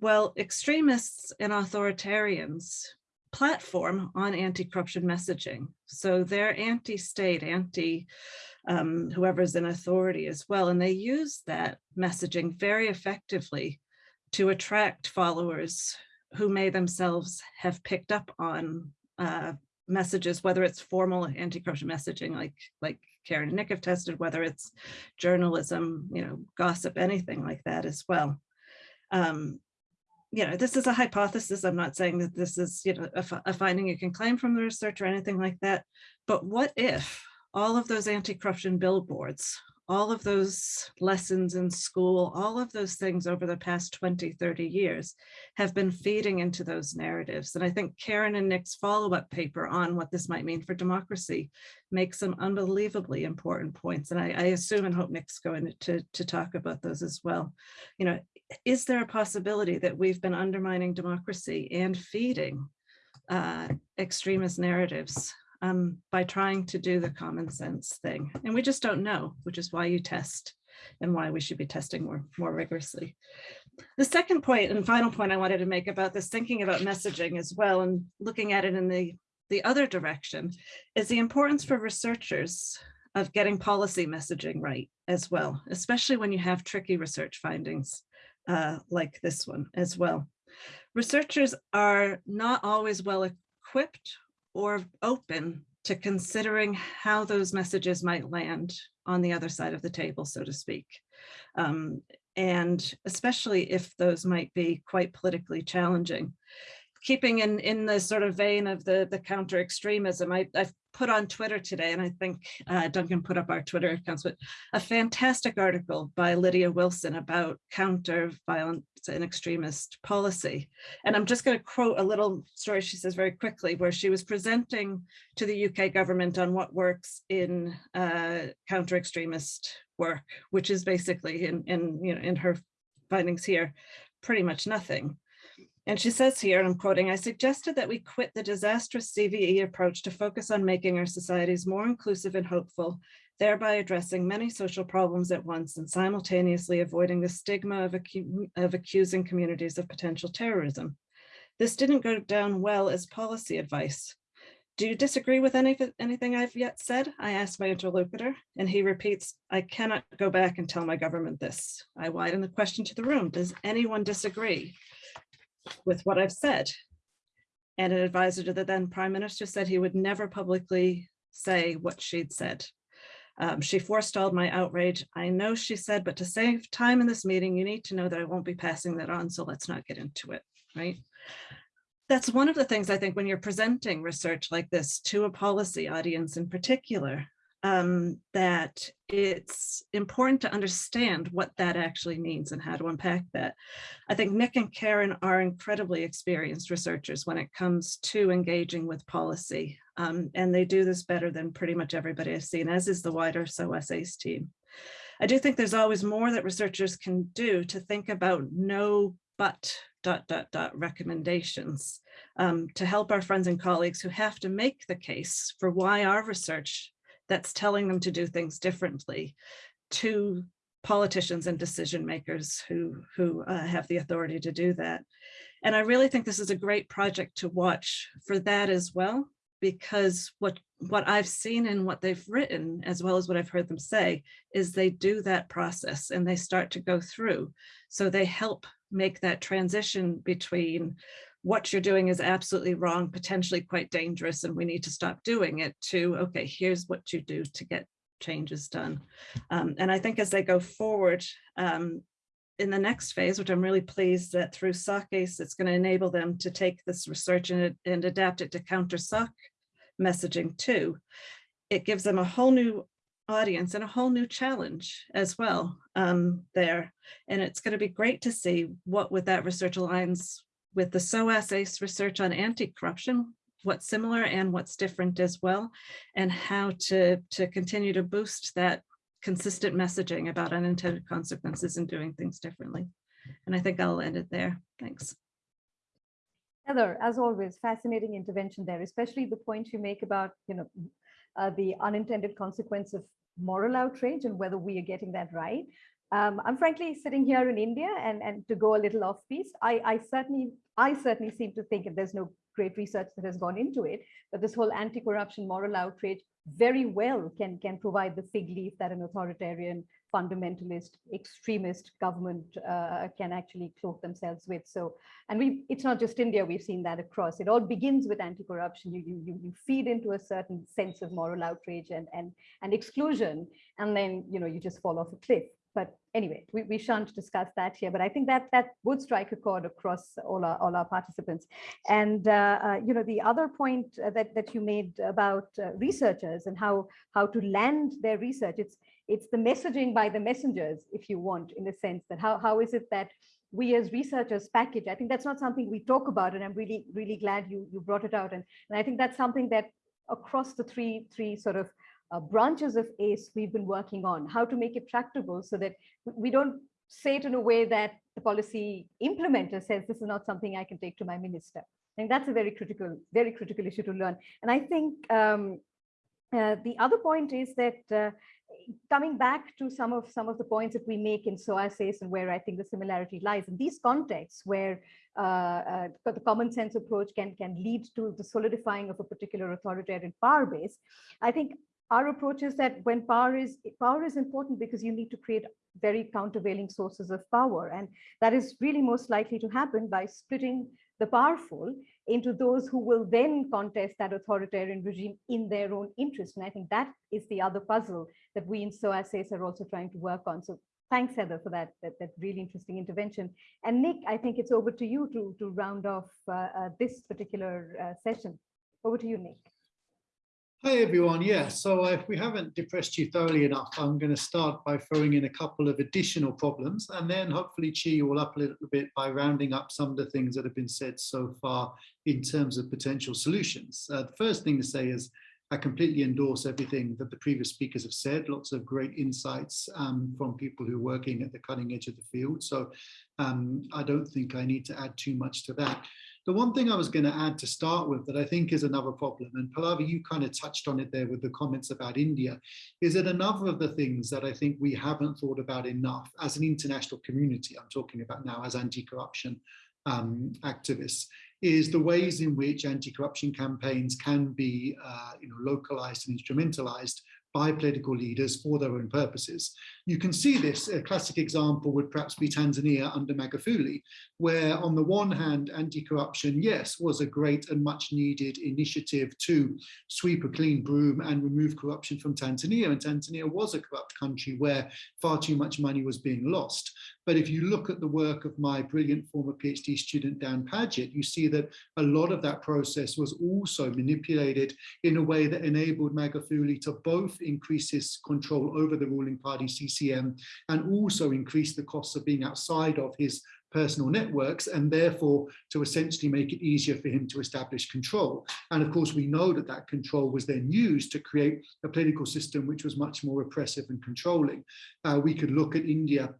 well, extremists and authoritarians platform on anti-corruption messaging. So they're anti-state, anti um, whoever's in authority as well. And they use that messaging very effectively to attract followers who may themselves have picked up on uh, messages, whether it's formal anti-corruption messaging like, like Karen and Nick have tested, whether it's journalism, you know, gossip, anything like that as well. Um, you know, this is a hypothesis. I'm not saying that this is, you know, a, a finding you can claim from the research or anything like that. But what if all of those anti-corruption billboards, all of those lessons in school, all of those things over the past 20, 30 years have been feeding into those narratives. And I think Karen and Nick's follow-up paper on what this might mean for democracy makes some unbelievably important points. And I, I assume and hope Nick's going to, to talk about those as well. You know, is there a possibility that we've been undermining democracy and feeding uh, extremist narratives um, by trying to do the common sense thing? And we just don't know, which is why you test and why we should be testing more, more rigorously. The second point and final point I wanted to make about this thinking about messaging as well and looking at it in the, the other direction is the importance for researchers of getting policy messaging right as well, especially when you have tricky research findings uh, like this one as well. Researchers are not always well equipped or open to considering how those messages might land on the other side of the table, so to speak. Um, and especially if those might be quite politically challenging keeping in in the sort of vein of the the counter extremism I, i've put on twitter today and i think uh, duncan put up our twitter accounts but a fantastic article by lydia wilson about counter violence and extremist policy. And i'm just going to quote a little story she says very quickly where she was presenting to the uk government on what works in uh, counter extremist work which is basically in in you know in her findings here pretty much nothing and she says here, and I'm quoting, I suggested that we quit the disastrous CVE approach to focus on making our societies more inclusive and hopeful, thereby addressing many social problems at once and simultaneously avoiding the stigma of, acu of accusing communities of potential terrorism. This didn't go down well as policy advice. Do you disagree with any, anything I've yet said? I asked my interlocutor, and he repeats, I cannot go back and tell my government this. I widen the question to the room. Does anyone disagree? With what I've said. And an advisor to the then prime minister said he would never publicly say what she'd said. Um, she forestalled my outrage. I know she said, but to save time in this meeting, you need to know that I won't be passing that on. So let's not get into it, right? That's one of the things I think when you're presenting research like this to a policy audience in particular, um, that it's important to understand what that actually means and how to unpack that. I think Nick and Karen are incredibly experienced researchers when it comes to engaging with policy. Um, and they do this better than pretty much everybody I've seen, as is the wider SOAS team. I do think there's always more that researchers can do to think about no but dot dot dot recommendations um, to help our friends and colleagues who have to make the case for why our research that's telling them to do things differently to politicians and decision makers who, who uh, have the authority to do that. And I really think this is a great project to watch for that as well, because what, what I've seen and what they've written, as well as what I've heard them say, is they do that process and they start to go through. So they help make that transition between what you're doing is absolutely wrong, potentially quite dangerous, and we need to stop doing it to, okay, here's what you do to get changes done. Um, and I think as they go forward um, in the next phase, which I'm really pleased that through SOCACE, it's going to enable them to take this research and, and adapt it to counter SOC messaging too. It gives them a whole new audience and a whole new challenge as well um, there. And it's going to be great to see what with that research aligns with the SOAS ACE research on anti-corruption, what's similar and what's different as well, and how to, to continue to boost that consistent messaging about unintended consequences and doing things differently. And I think I'll end it there. Thanks. Heather, as always, fascinating intervention there, especially the point you make about, you know, uh, the unintended consequence of moral outrage and whether we are getting that right. Um, I'm frankly sitting here in India and, and to go a little off piece, I, I certainly I certainly seem to think, and there's no great research that has gone into it, but this whole anti-corruption moral outrage very well can, can provide the fig leaf that an authoritarian, fundamentalist, extremist government uh, can actually cloak themselves with. So, and we, it's not just India, we've seen that across. It all begins with anti-corruption. You, you, you feed into a certain sense of moral outrage and, and, and exclusion, and then, you know, you just fall off a cliff. But anyway, we, we shan't discuss that here, but I think that that would strike a chord across all our, all our participants. And, uh, uh, you know, the other point uh, that, that you made about uh, researchers and how, how to land their research, it's, it's the messaging by the messengers, if you want, in the sense that how, how is it that we as researchers package? I think that's not something we talk about, and I'm really, really glad you, you brought it out. And, and I think that's something that across the three, three sort of uh, branches of ACE we've been working on, how to make it tractable so that we don't say it in a way that the policy implementer says this is not something I can take to my minister. And that's a very critical, very critical issue to learn. And I think um, uh, the other point is that uh, coming back to some of some of the points that we make in SOAS and where I think the similarity lies in these contexts where uh, uh, the common sense approach can can lead to the solidifying of a particular authoritarian power base. I think our approach is that when power is power is important because you need to create very countervailing sources of power. And that is really most likely to happen by splitting the powerful into those who will then contest that authoritarian regime in their own interest. And i think that is the other puzzle that we in SOAS are also trying to work on. So thanks heather for that that, that really interesting intervention. And nick i think it's over to you to to round off uh, uh, this particular uh, session. Over to you nick Hi everyone, yeah, so if we haven't depressed you thoroughly enough, I'm going to start by throwing in a couple of additional problems and then hopefully cheer you all up a little bit by rounding up some of the things that have been said so far in terms of potential solutions. Uh, the first thing to say is I completely endorse everything that the previous speakers have said, lots of great insights um, from people who are working at the cutting edge of the field. So um, I don't think I need to add too much to that. The one thing I was going to add to start with that I think is another problem, and Pallavi, you kind of touched on it there with the comments about India, is that another of the things that I think we haven't thought about enough as an international community, I'm talking about now as anti-corruption um, activists, is the ways in which anti-corruption campaigns can be uh, you know, localized and instrumentalized by political leaders for their own purposes. You can see this, a classic example would perhaps be Tanzania under Magufuli, where on the one hand, anti-corruption, yes, was a great and much needed initiative to sweep a clean broom and remove corruption from Tanzania. And Tanzania was a corrupt country where far too much money was being lost. But if you look at the work of my brilliant former PhD student, Dan Paget, you see that a lot of that process was also manipulated in a way that enabled Magufuli to both increase his control over the ruling party CCM and also increase the costs of being outside of his personal networks and therefore to essentially make it easier for him to establish control. And of course, we know that that control was then used to create a political system which was much more oppressive and controlling. Uh, we could look at India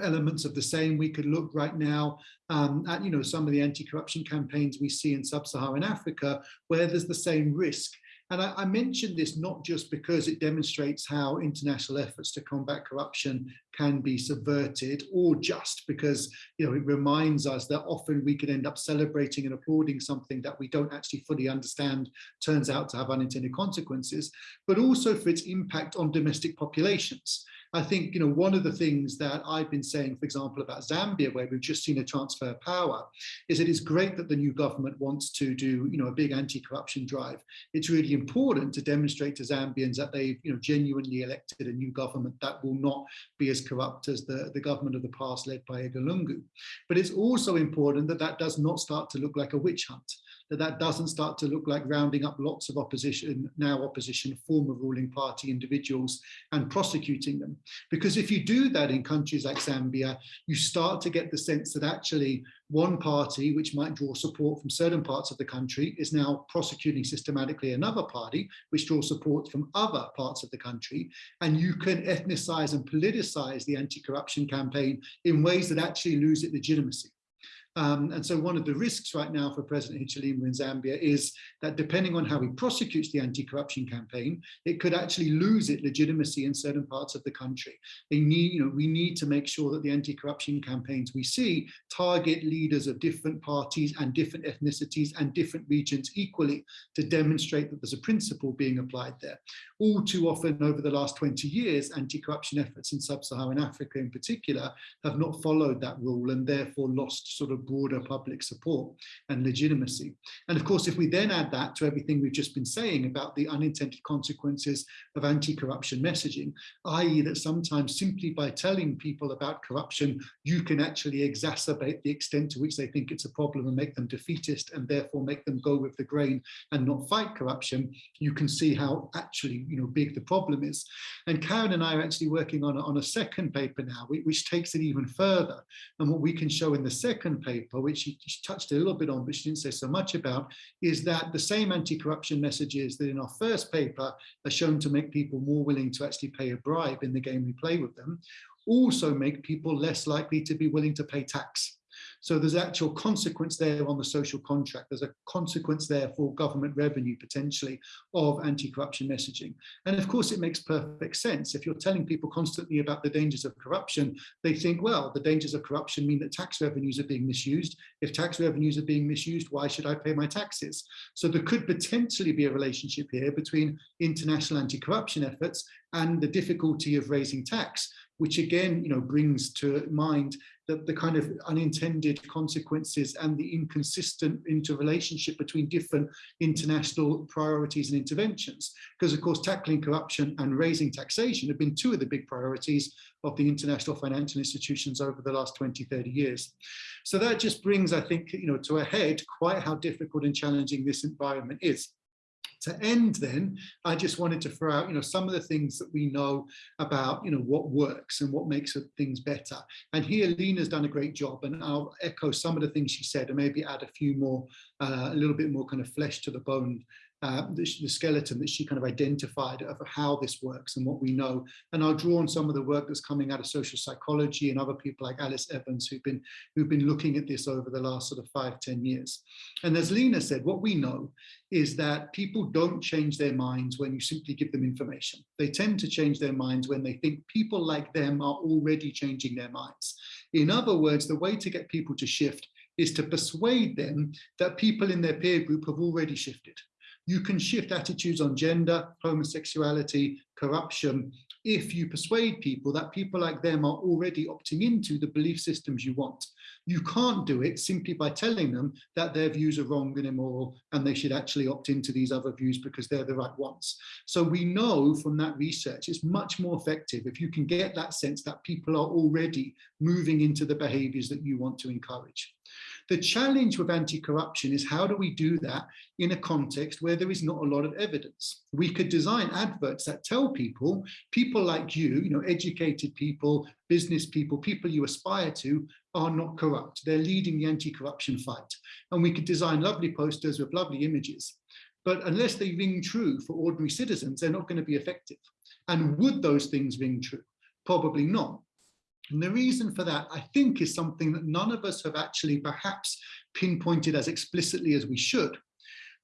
elements of the same. We could look right now um, at, you know, some of the anti-corruption campaigns we see in sub-Saharan Africa, where there's the same risk. And I, I, mentioned this not just because it demonstrates how international efforts to combat corruption can be subverted or just because you know it reminds us that often we can end up celebrating and applauding something that we don't actually fully understand turns out to have unintended consequences, but also for its impact on domestic populations. I think, you know, one of the things that I've been saying, for example, about Zambia, where we've just seen a transfer of power, is it is great that the new government wants to do, you know, a big anti-corruption drive. It's really important to demonstrate to Zambians that they've, you know, genuinely elected a new government that will not be as corrupt as the, the government of the past led by Edgar Lungu. But it's also important that that does not start to look like a witch hunt that that doesn't start to look like rounding up lots of opposition, now opposition, former ruling party individuals and prosecuting them. Because if you do that in countries like Zambia, you start to get the sense that actually one party, which might draw support from certain parts of the country, is now prosecuting systematically another party, which draws support from other parts of the country. And you can ethnicize and politicize the anti-corruption campaign in ways that actually lose its legitimacy. Um, and so one of the risks right now for President Hichilema in Zambia is that depending on how he prosecutes the anti-corruption campaign, it could actually lose its legitimacy in certain parts of the country. They need, you know, we need to make sure that the anti-corruption campaigns we see target leaders of different parties and different ethnicities and different regions equally to demonstrate that there's a principle being applied there. All too often over the last 20 years, anti-corruption efforts in sub-Saharan Africa in particular have not followed that rule and therefore lost sort of broader public support and legitimacy. And of course, if we then add that to everything we've just been saying about the unintended consequences of anti-corruption messaging, i.e. that sometimes simply by telling people about corruption, you can actually exacerbate the extent to which they think it's a problem and make them defeatist and therefore make them go with the grain and not fight corruption, you can see how actually you know big the problem is. And Karen and I are actually working on, on a second paper now, which takes it even further. And what we can show in the second paper paper, which she, she touched a little bit on, but she didn't say so much about, is that the same anti-corruption messages that in our first paper are shown to make people more willing to actually pay a bribe in the game we play with them, also make people less likely to be willing to pay tax. So there's actual consequence there on the social contract. There's a consequence there for government revenue potentially of anti-corruption messaging. And of course, it makes perfect sense. If you're telling people constantly about the dangers of corruption, they think, well, the dangers of corruption mean that tax revenues are being misused. If tax revenues are being misused, why should I pay my taxes? So there could potentially be a relationship here between international anti-corruption efforts and the difficulty of raising tax which again, you know, brings to mind the, the kind of unintended consequences and the inconsistent interrelationship between different international priorities and interventions. Because of course, tackling corruption and raising taxation have been two of the big priorities of the international financial institutions over the last 20, 30 years. So that just brings, I think, you know, to a head quite how difficult and challenging this environment is. To end then, I just wanted to throw out, you know, some of the things that we know about, you know, what works and what makes things better. And here Lena's done a great job and I'll echo some of the things she said and maybe add a few more, uh, a little bit more kind of flesh to the bone uh, the, the, skeleton that she kind of identified of how this works and what we know. And I'll draw on some of the work that's coming out of social psychology and other people like Alice Evans who've been, who've been looking at this over the last sort of five, ten years. And as Lena said, what we know is that people don't change their minds when you simply give them information. They tend to change their minds when they think people like them are already changing their minds. In other words, the way to get people to shift is to persuade them that people in their peer group have already shifted. You can shift attitudes on gender, homosexuality, corruption, if you persuade people that people like them are already opting into the belief systems you want. You can't do it simply by telling them that their views are wrong and immoral and they should actually opt into these other views because they're the right ones. So we know from that research it's much more effective if you can get that sense that people are already moving into the behaviors that you want to encourage. The challenge with anti-corruption is how do we do that in a context where there is not a lot of evidence? We could design adverts that tell people, people like you, you know, educated people, business people, people you aspire to are not corrupt. They're leading the anti-corruption fight. And we could design lovely posters with lovely images. But unless they ring true for ordinary citizens, they're not going to be effective. And would those things ring true? Probably not. And the reason for that, I think, is something that none of us have actually perhaps pinpointed as explicitly as we should,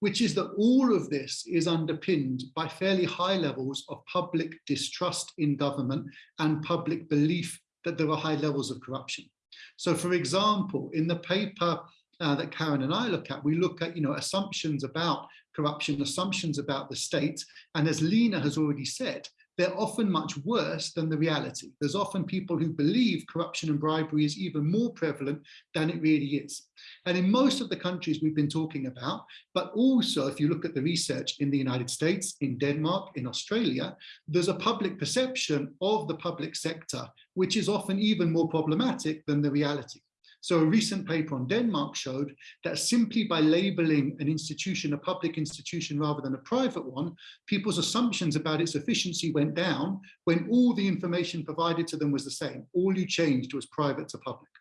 which is that all of this is underpinned by fairly high levels of public distrust in government and public belief that there are high levels of corruption. So for example, in the paper uh, that Karen and I look at, we look at you know assumptions about corruption, assumptions about the state, and as Lena has already said, they're often much worse than the reality. There's often people who believe corruption and bribery is even more prevalent than it really is. And in most of the countries we've been talking about, but also if you look at the research in the United States, in Denmark, in Australia, there's a public perception of the public sector, which is often even more problematic than the reality. So a recent paper on Denmark showed that simply by labeling an institution a public institution rather than a private one, people's assumptions about its efficiency went down when all the information provided to them was the same. All you changed was private to public.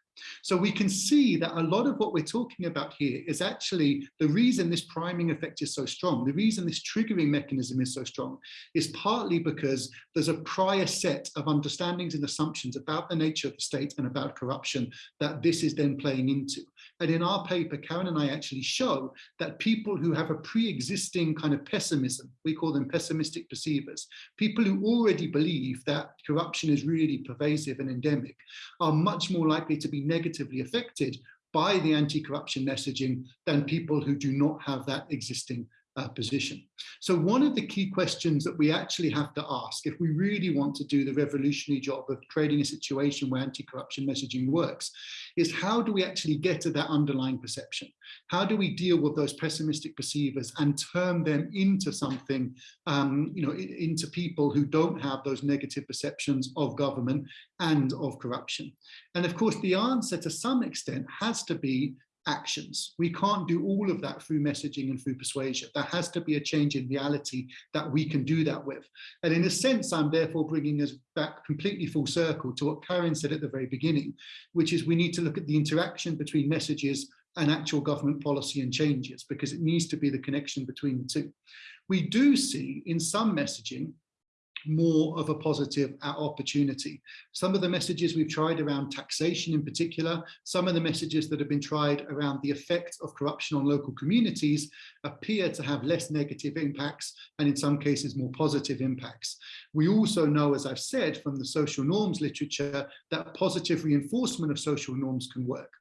So we can see that a lot of what we're talking about here is actually the reason this priming effect is so strong, the reason this triggering mechanism is so strong, is partly because there's a prior set of understandings and assumptions about the nature of the state and about corruption that this is then playing into. And in our paper, Karen and I actually show that people who have a pre-existing kind of pessimism, we call them pessimistic perceivers, people who already believe that corruption is really pervasive and endemic, are much more likely to be negatively affected by the anti-corruption messaging than people who do not have that existing uh, position. So one of the key questions that we actually have to ask if we really want to do the revolutionary job of creating a situation where anti-corruption messaging works is how do we actually get to that underlying perception? How do we deal with those pessimistic perceivers and turn them into something, um, you know, into people who don't have those negative perceptions of government and of corruption? And of course, the answer to some extent has to be actions. We can't do all of that through messaging and through persuasion. There has to be a change in reality that we can do that with. And in a sense, I'm therefore bringing us back completely full circle to what Karen said at the very beginning, which is we need to look at the interaction between messages and actual government policy and changes, because it needs to be the connection between the two. We do see in some messaging more of a positive opportunity. Some of the messages we've tried around taxation in particular, some of the messages that have been tried around the effect of corruption on local communities appear to have less negative impacts and in some cases more positive impacts. We also know, as I've said, from the social norms literature, that positive reinforcement of social norms can work.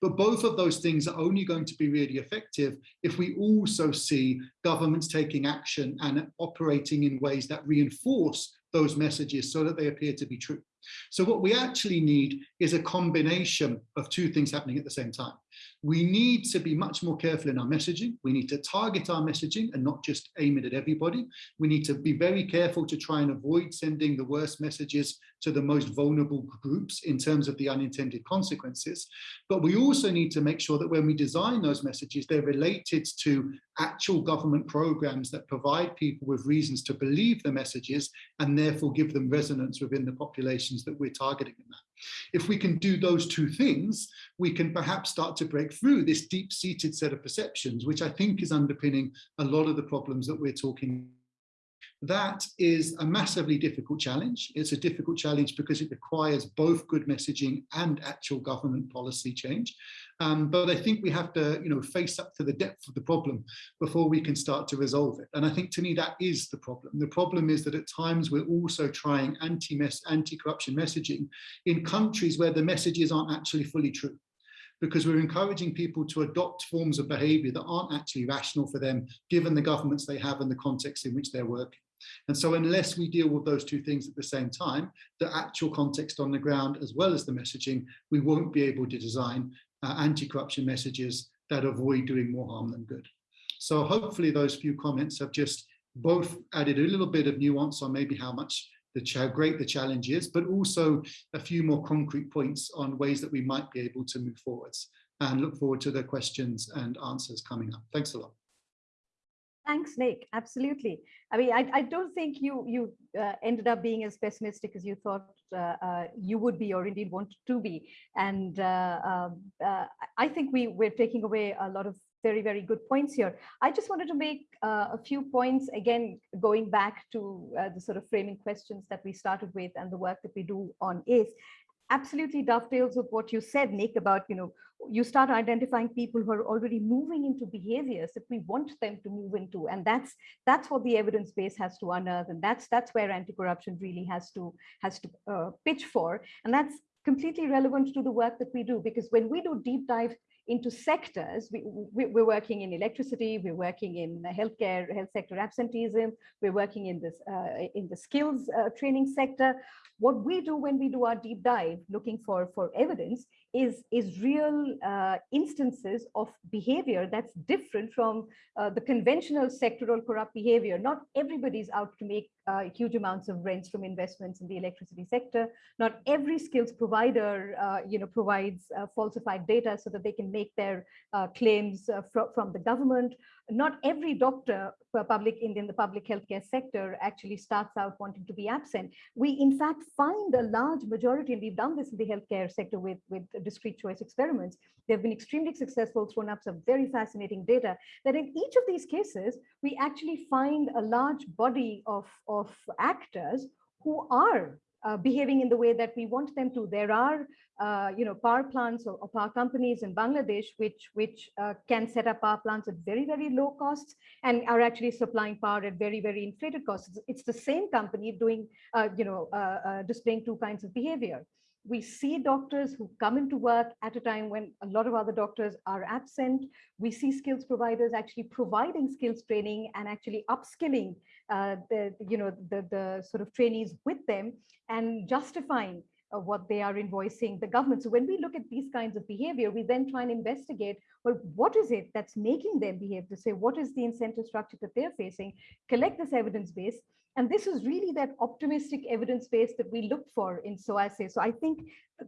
But both of those things are only going to be really effective if we also see governments taking action and operating in ways that reinforce those messages so that they appear to be true. So what we actually need is a combination of two things happening at the same time. We need to be much more careful in our messaging. We need to target our messaging and not just aim it at everybody. We need to be very careful to try and avoid sending the worst messages to the most vulnerable groups in terms of the unintended consequences. But we also need to make sure that when we design those messages, they're related to actual government programs that provide people with reasons to believe the messages and therefore give them resonance within the populations that we're targeting in that. If we can do those two things, we can perhaps start to break through this deep-seated set of perceptions, which I think is underpinning a lot of the problems that we're talking that is a massively difficult challenge. It's a difficult challenge because it requires both good messaging and actual government policy change. Um, but I think we have to, you know, face up to the depth of the problem before we can start to resolve it. And I think to me that is the problem. The problem is that at times we're also trying anti-corruption messaging in countries where the messages aren't actually fully true because we're encouraging people to adopt forms of behavior that aren't actually rational for them, given the governments they have and the context in which they're working. And so unless we deal with those two things at the same time, the actual context on the ground as well as the messaging, we won't be able to design uh, anti-corruption messages that avoid doing more harm than good. So hopefully those few comments have just both added a little bit of nuance on maybe how much the how great the challenge is, but also a few more concrete points on ways that we might be able to move forwards and look forward to the questions and answers coming up. Thanks a lot. Thanks, Nick. Absolutely. I mean, I, I don't think you you uh, ended up being as pessimistic as you thought uh, uh, you would be or indeed wanted to be. And uh, um, uh, I think we, we're taking away a lot of very, very good points here. I just wanted to make uh, a few points, again, going back to the sort of framing questions that we started with and the work that we do on ACE absolutely dovetails with what you said, Nick, about, you know, you start identifying people who are already moving into behaviors that we want them to move into. And that's that's what the evidence base has to unearth. And that's that's where anti-corruption really has to has to uh, pitch for. And that's completely relevant to the work that we do, because when we do deep dive into sectors. We, we, are working in electricity, we're working in healthcare, health sector absenteeism, we're working in this uh, in the skills uh, training sector. What we do when we do our deep dive, looking for, for evidence, is, is real uh, instances of behavior that's different from uh, the conventional sectoral corrupt behavior. Not everybody's out to make uh, huge amounts of rents from investments in the electricity sector. Not every skills provider, uh, you know, provides uh, falsified data so that they can make their uh, claims fr from the government. Not every doctor for public in, in the public healthcare sector actually starts out wanting to be absent. We in fact find a large majority, and we've done this in the healthcare sector with, with discrete choice experiments. They've been extremely successful, thrown up some very fascinating data that in each of these cases, we actually find a large body of, of actors who are uh, behaving in the way that we want them to. There are, uh, you know, power plants or, or, power companies in Bangladesh which which uh, can set up power plants at very very low costs and are actually supplying power at very very inflated costs. It's, the same company doing, uh, you know, uh, uh, displaying two kinds of behavior. We see doctors who come into work at a time when a lot of other doctors are absent. We see skills providers actually providing skills training and actually upskilling uh, the, you know, the, the sort of trainees with them and justifying uh, what they are invoicing the government. So when we look at these kinds of behavior, we then try and investigate, well, what is it that's making them behave to say, what is the incentive structure that they're facing, collect this evidence base. And this is really that optimistic evidence base that we look for in SOAS ACE. So I think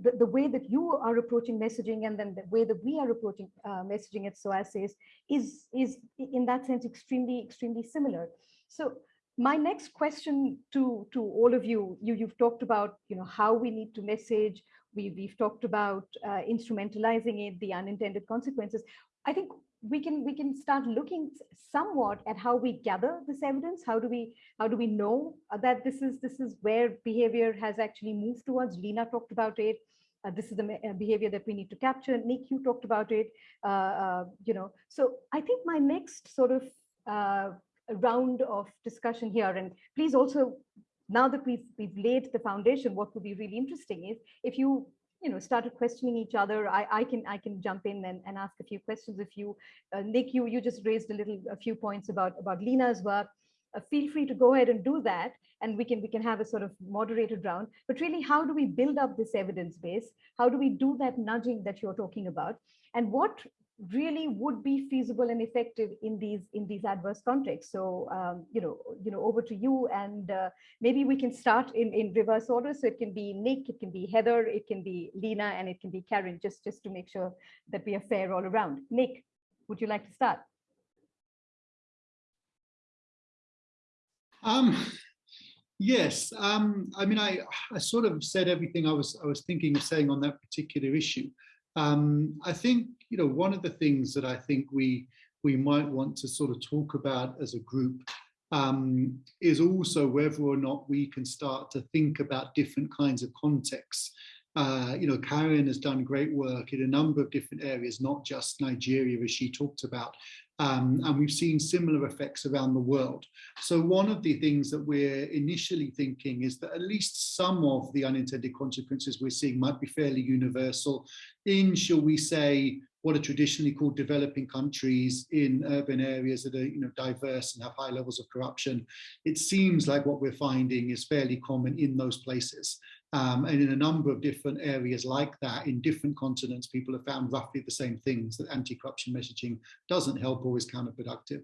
the, the way that you are approaching messaging and then the way that we are approaching uh, messaging at SOAS ACE is, is in that sense extremely, extremely similar. So my next question to to all of you you you've talked about you know how we need to message. We we've talked about uh, instrumentalizing it the unintended consequences. I think we can we can start looking somewhat at how we gather this evidence. How do we how do we know that this is this is where behavior has actually moved towards? Lena talked about it. Uh, this is the uh, behavior that we need to capture. Nick you talked about it. Uh, uh you know so i think my next sort of uh, round of discussion here. And please also, now that we've, we've laid the foundation, what would be really interesting is if you you know started questioning each other i i can i can jump in and, and ask a few questions. If you uh, nick you you just raised a little a few points about about lena's work uh, feel free to go ahead and do that and we can we can have a sort of moderated round. But really how do we build up this evidence base? How do we do that nudging that you're talking about? And what really would be feasible and effective in these in these adverse contexts. So um, you know, you know, over to you, and uh, maybe we can start in in reverse order. So it can be Nick, it can be Heather, it can be Lena, and it can be Karen. Just just to make sure that we are fair all around. Nick, would you like to start? Um, yes. Um, I mean, I I sort of said everything I was I was thinking of saying on that particular issue. Um, I think, you know, one of the things that I think we we might want to sort of talk about as a group um, is also whether or not we can start to think about different kinds of contexts. Uh, you know, Karen has done great work in a number of different areas, not just Nigeria, as she talked about, um, and we've seen similar effects around the world. So one of the things that we're initially thinking is that at least some of the unintended consequences we're seeing might be fairly universal in, shall we say, what are traditionally called developing countries in urban areas that are you know, diverse and have high levels of corruption. It seems like what we're finding is fairly common in those places. Um, and in a number of different areas like that, in different continents, people have found roughly the same things that anti-corruption messaging doesn't help or is counterproductive.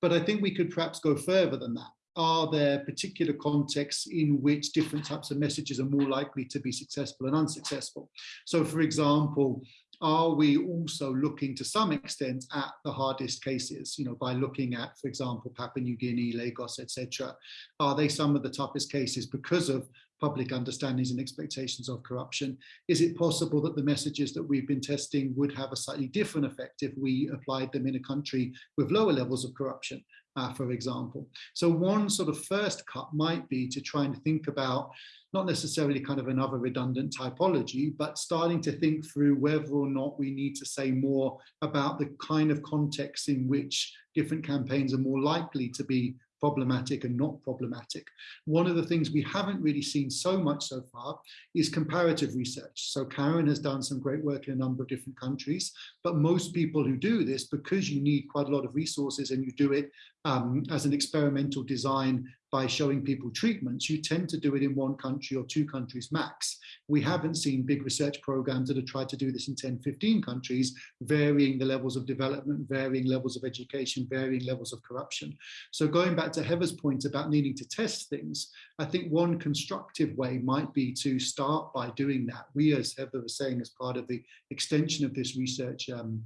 But I think we could perhaps go further than that. Are there particular contexts in which different types of messages are more likely to be successful and unsuccessful? So for example, are we also looking to some extent at the hardest cases, you know, by looking at, for example, Papua New Guinea, Lagos, etc. Are they some of the toughest cases because of public understandings and expectations of corruption? Is it possible that the messages that we've been testing would have a slightly different effect if we applied them in a country with lower levels of corruption, uh, for example? So one sort of first cut might be to try and think about not necessarily kind of another redundant typology, but starting to think through whether or not we need to say more about the kind of context in which different campaigns are more likely to be problematic and not problematic. One of the things we haven't really seen so much so far is comparative research. So Karen has done some great work in a number of different countries, but most people who do this, because you need quite a lot of resources and you do it um, as an experimental design by showing people treatments, you tend to do it in one country or two countries max. We haven't seen big research programs that have tried to do this in 10, 15 countries, varying the levels of development, varying levels of education, varying levels of corruption. So going back to Heather's point about needing to test things, I think one constructive way might be to start by doing that. We, as Heather was saying, as part of the extension of this research um,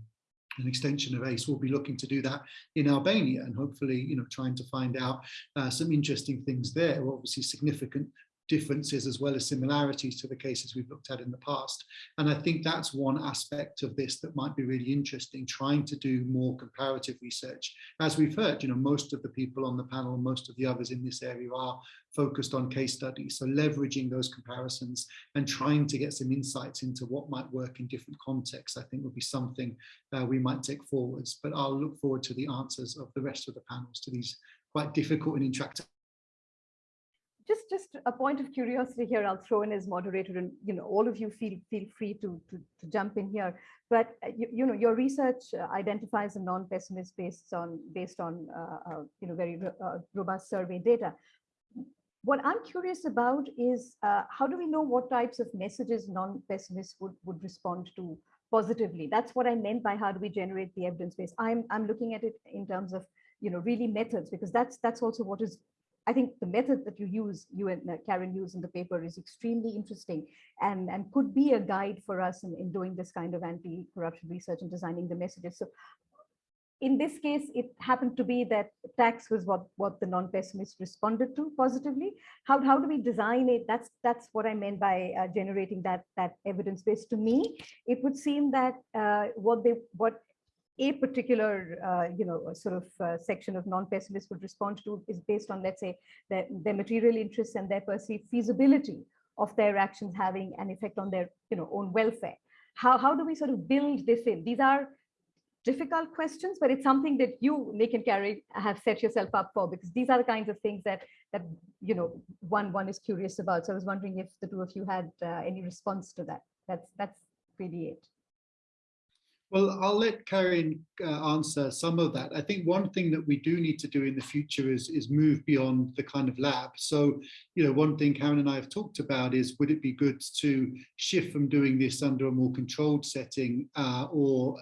an extension of ACE, We'll be looking to do that in Albania and hopefully, you know, trying to find out uh, some interesting things there. Obviously, significant differences as well as similarities to the cases we've looked at in the past. And I think that's one aspect of this that might be really interesting, trying to do more comparative research. As we've heard, you know, most of the people on the panel, most of the others in this area are focused on case studies. So leveraging those comparisons and trying to get some insights into what might work in different contexts, I think would be something uh, we might take forwards. But I'll look forward to the answers of the rest of the panels to these quite difficult and interactive just just a point of curiosity here i'll throw in as moderator and you know all of you feel feel free to to, to jump in here. But uh, you, you know your research uh, identifies a non-pessimist based on based on uh, uh, you know very uh, robust survey data. What i'm curious about is how do we know what types of messages non-pessimists would would respond to positively? That's what i meant by how do we generate the evidence base. I'm i'm looking at it in terms of you know really methods because that's that's also what is I think the method that you use, you and uh, Karen use in the paper is extremely interesting and, and could be a guide for us in, in doing this kind of anti-corruption research and designing the messages. So in this case, it happened to be that tax was what, what the non-pessimists responded to positively. How, how do we design it? That's, that's what I meant by uh, generating that, that evidence base. To me, it would seem that uh, what they what a particular, uh, you know, sort of uh, section of non-pessimists would respond to is based on, let's say, their, their material interests and their perceived feasibility of their actions having an effect on their, you know, own welfare. How, how do we sort of build this in? These are difficult questions, but it's something that you, Nick and Caryn, have set yourself up for because these are the kinds of things that that you know one one is curious about. So I was wondering if the two of you had uh, any response to that. That's that's really it. Well, I'll let Caryn uh, answer some of that. I think one thing that we do need to do in the future is, is move beyond the kind of lab. So, you know, one thing Caryn and I have talked about is would it be good to shift from doing this under a more controlled setting uh, or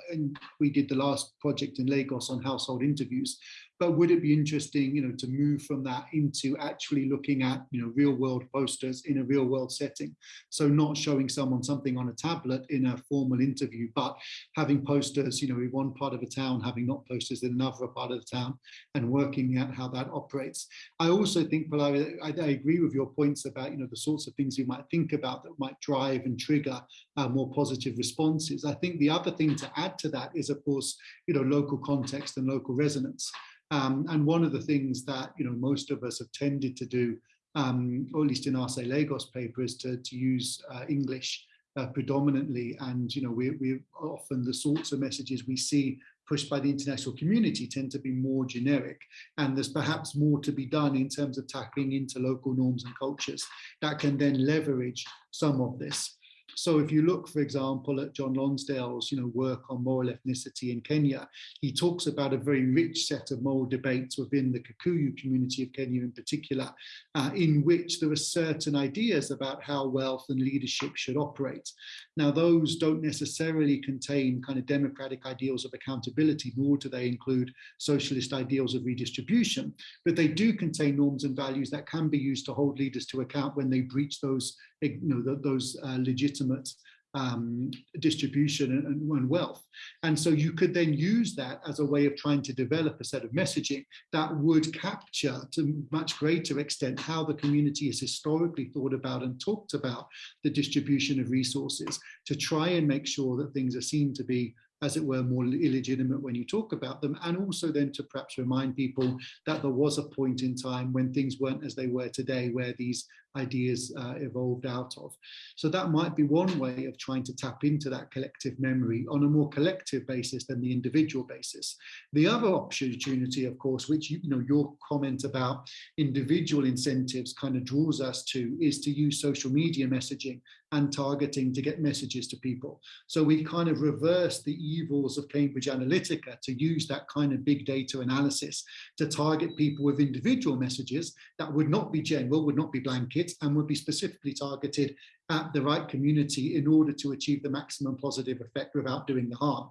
we did the last project in Lagos on household interviews but would it be interesting, you know, to move from that into actually looking at, you know, real world posters in a real world setting? So not showing someone something on a tablet in a formal interview, but having posters, you know, in one part of a town, having not posters in another part of the town and working out how that operates. I also think, Pallavi, I, I agree with your points about, you know, the sorts of things you might think about that might drive and trigger uh, more positive responses. I think the other thing to add to that is, of course, you know, local context and local resonance. Um, and one of the things that you know most of us have tended to do, um, or at least in our say Lagos paper, is to, to use uh, English uh, predominantly. And you know we we often the sorts of messages we see pushed by the international community tend to be more generic. And there's perhaps more to be done in terms of tapping into local norms and cultures that can then leverage some of this. So if you look, for example, at John Lonsdale's you know, work on moral ethnicity in Kenya, he talks about a very rich set of moral debates within the Kikuyu community of Kenya in particular, uh, in which there are certain ideas about how wealth and leadership should operate. Now, those don't necessarily contain kind of democratic ideals of accountability, nor do they include socialist ideals of redistribution, but they do contain norms and values that can be used to hold leaders to account when they breach those you know, those uh, legitimate um, distribution and, and, wealth. And so you could then use that as a way of trying to develop a set of messaging that would capture to much greater extent how the community has historically thought about and talked about the distribution of resources to try and make sure that things are seen to be as it were, more illegitimate when you talk about them, and also then to perhaps remind people that there was a point in time when things weren't as they were today, where these ideas uh, evolved out of. So that might be one way of trying to tap into that collective memory on a more collective basis than the individual basis. The other opportunity, of course, which you, you know your comment about individual incentives kind of draws us to, is to use social media messaging and targeting to get messages to people. So we kind of reverse the evils of Cambridge Analytica to use that kind of big data analysis to target people with individual messages that would not be general, would not be blanket, and would be specifically targeted at the right community in order to achieve the maximum positive effect without doing the harm.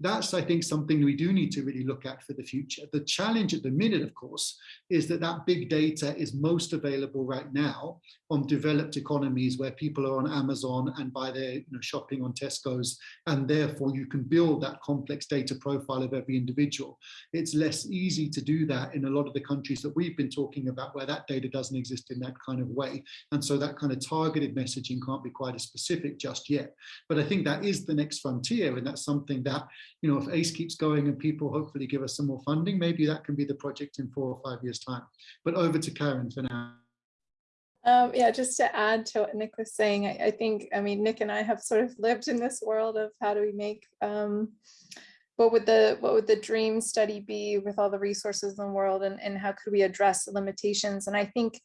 That's, I think, something we do need to really look at for the future. The challenge at the minute, of course, is that that big data is most available right now on developed economies where people are on Amazon and buy their you know, shopping on Tesco's, and therefore you can build that complex data profile of every individual. It's less easy to do that in a lot of the countries that we've been talking about where that data doesn't exist in that kind of way. And so that kind of targeted messaging can't be quite as specific just yet. But I think that is the next frontier. And that's something that, you know, if ACE keeps going and people hopefully give us some more funding, maybe that can be the project in four or five years time. But over to Caryn for now. Um, yeah, just to add to what Nick was saying, I, I, think, I mean, Nick and I have sort of lived in this world of how do we make, um, what would the what would the dream study be with all the resources in the world and, and how could we address the limitations? And I think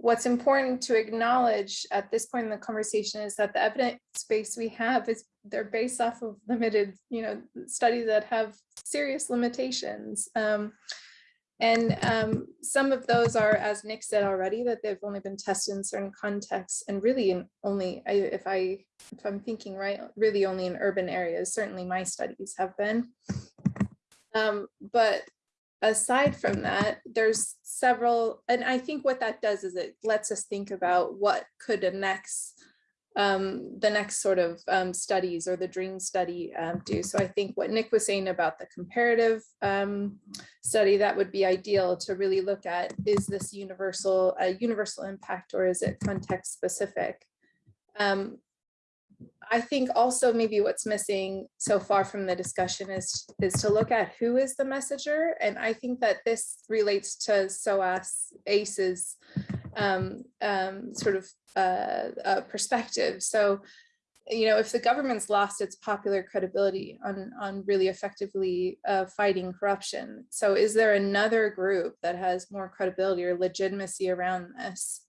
what's important to acknowledge at this point in the conversation is that the evidence base we have is they're based off of limited, you know, studies that have serious limitations. Um, and um, some of those are, as Nick said already, that they've only been tested in certain contexts and really in only, if I, if I'm thinking right, really only in urban areas. Certainly my studies have been. Um, but aside from that, there's several, and I think what that does is it lets us think about what could a next um, the next sort of um, studies or the dream study um, do. So I think what Nick was saying about the comparative um, study, that would be ideal to really look at, is this universal, a universal impact or is it context specific? I think also maybe what's missing so far from the discussion is, is to look at who is the messenger. And I think that this relates to SOAS ACE's um, um, sort of uh, uh, perspective. So, you know, if the government's lost its popular credibility on, on really effectively uh, fighting corruption, so is there another group that has more credibility or legitimacy around this?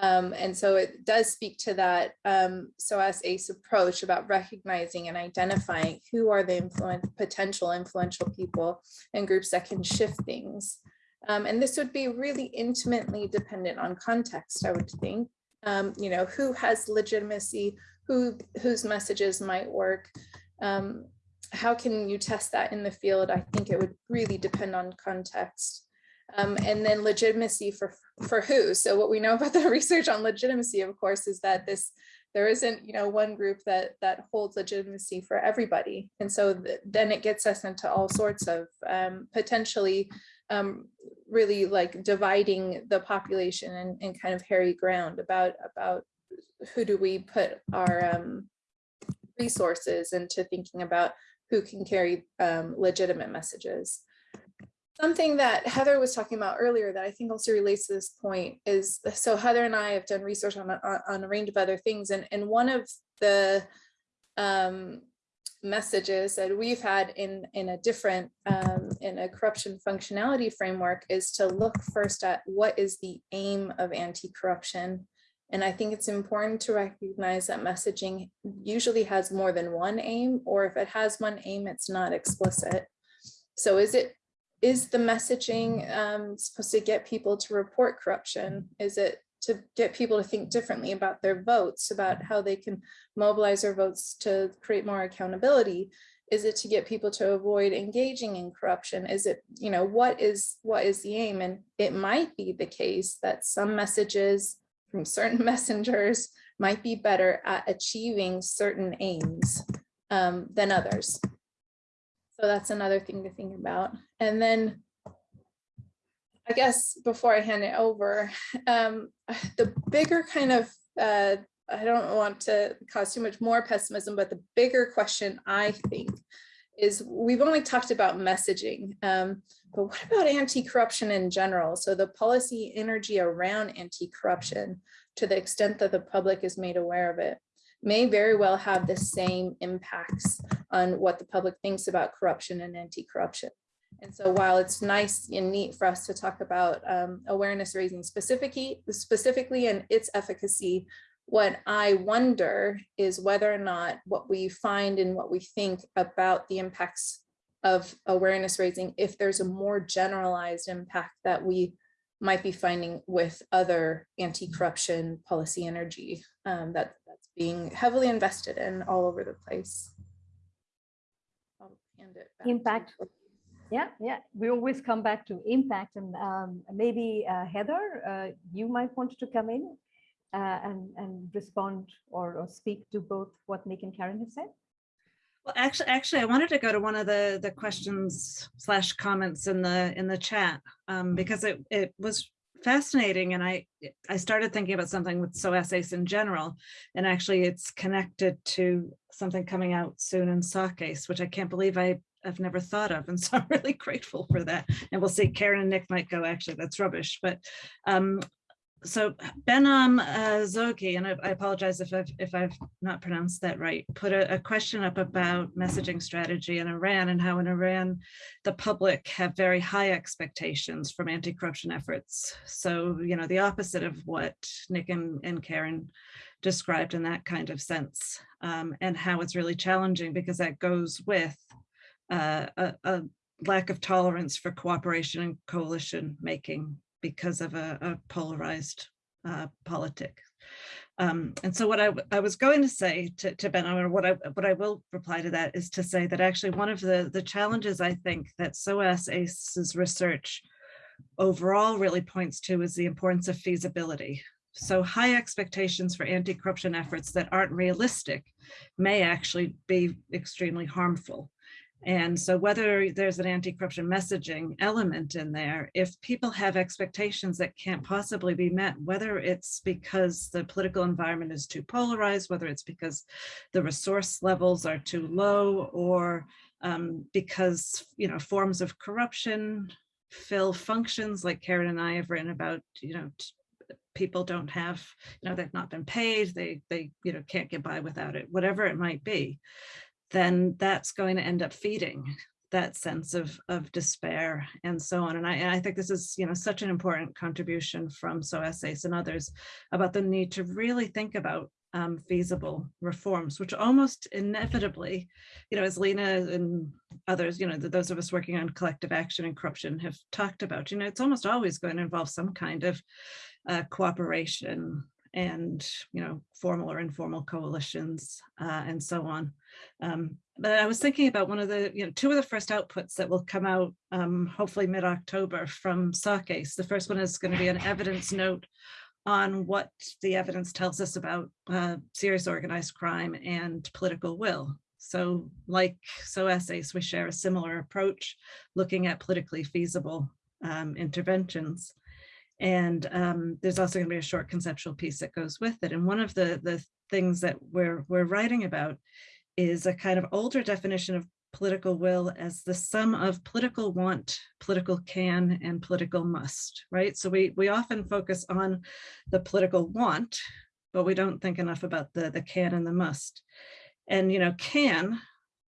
Um, and so it does speak to that um, SOAS ACE approach about recognizing and identifying who are the influence, potential influential people and groups that can shift things. Um, and this would be really intimately dependent on context, I would think. Um, you know, who has legitimacy, who whose messages might work. Um, how can you test that in the field? I think it would really depend on context. Um, and then legitimacy for, for who? So what we know about the research on legitimacy, of course, is that this there isn't you know one group that that holds legitimacy for everybody and so th then it gets us into all sorts of um, potentially um, really like dividing the population and, and kind of hairy ground about about who do we put our um, resources into thinking about who can carry um, legitimate messages. Something that Heather was talking about earlier that I think also relates to this point is, so Heather and I have done research on, on, on a range of other things and, and one of the um, messages that we've had in in a different um, in a corruption functionality framework is to look first at what is the aim of anti-corruption. And I think it's important to recognize that messaging usually has more than one aim or if it has one aim it's not explicit. So is it is the messaging um, supposed to get people to report corruption is it to get people to think differently about their votes, about how they can mobilize their votes to create more accountability? Is it to get people to avoid engaging in corruption? Is it, you know, what is what is the aim? And it might be the case that some messages from certain messengers might be better at achieving certain aims um, than others. So that's another thing to think about. And then I guess before I hand it over, um, the bigger kind of, uh, I don't want to cause too much more pessimism, but the bigger question I think is we've only talked about messaging, um, but what about anti-corruption in general? So the policy energy around anti-corruption to the extent that the public is made aware of it may very well have the same impacts on what the public thinks about corruption and anti-corruption. And so while it's nice and neat for us to talk about um, awareness raising specifically, specifically and its efficacy, what I wonder is whether or not what we find and what we think about the impacts of awareness raising, if there's a more generalized impact that we might be finding with other anti-corruption policy energy um, that that's being heavily invested in all over the place. I'll it back Impact. Courtney. Yeah, yeah, we always come back to impact and um, maybe uh, Heather, uh, you might want to come in uh, and, and respond or, or speak to both what Nick and Karen have said. Well, actually, actually, I wanted to go to one of the the questions slash comments in the in the chat um, because it it was fascinating, and I I started thinking about something with so ACE in general, and actually, it's connected to something coming out soon in SOC ACE, which I can't believe I I've never thought of, and so I'm really grateful for that. And we'll see, Caryn and Nick might go. Actually, that's rubbish, but um, so Behnam uh, Zogi, and I, I apologize if I've if I've not pronounced that right, put a, a question up about messaging strategy in Iran and how in Iran the public have very high expectations from anti-corruption efforts. So you know the opposite of what Nick and, and Caryn described in that kind of sense, um, and how it's really challenging because that goes with uh, a, a lack of tolerance for cooperation and coalition making because of a, a polarized uh, politic. Um, and so what I, I was going to say to, to Ben, or what I what I will reply to that is to say that actually one of the the challenges I think that SOAS ACE's research overall really points to is the importance of feasibility. So high expectations for anti-corruption efforts that aren't realistic may actually be extremely harmful. And so whether there's an anti-corruption messaging element in there, if people have expectations that can't possibly be met, whether it's because the political environment is too polarized, whether it's because the resource levels are too low, or um, because you know forms of corruption fill functions like Caryn and I have written about, you know, people don't have, you know, they've not been paid, they, they, you know, can't get by without it, whatever it might be then that's going to end up feeding that sense of of despair and so on. And I, and I think this is, you know, such an important contribution from SOAS ACE and others about the need to really think about um, feasible reforms, which almost inevitably, you know, as Leena and others, you know, those of us working on collective action and corruption have talked about, you know, it's almost always going to involve some kind of uh, cooperation and, you know, formal or informal coalitions uh, and so on. Um, but I was thinking about one of the, you know, two of the first outputs that will come out um, hopefully mid-October from SOC ACE. The first one is going to be an evidence note on what the evidence tells us about uh, serious organized crime and political will. So like SOAS ACE, we share a similar approach looking at politically feasible um, interventions. And um, there's also going to be a short conceptual piece that goes with it. And one of the, the things that we're, we're writing about is a kind of older definition of political will as the sum of political want, political can, and political must, right? So we, we often focus on the political want, but we don't think enough about the, the can and the must. And, you know, can,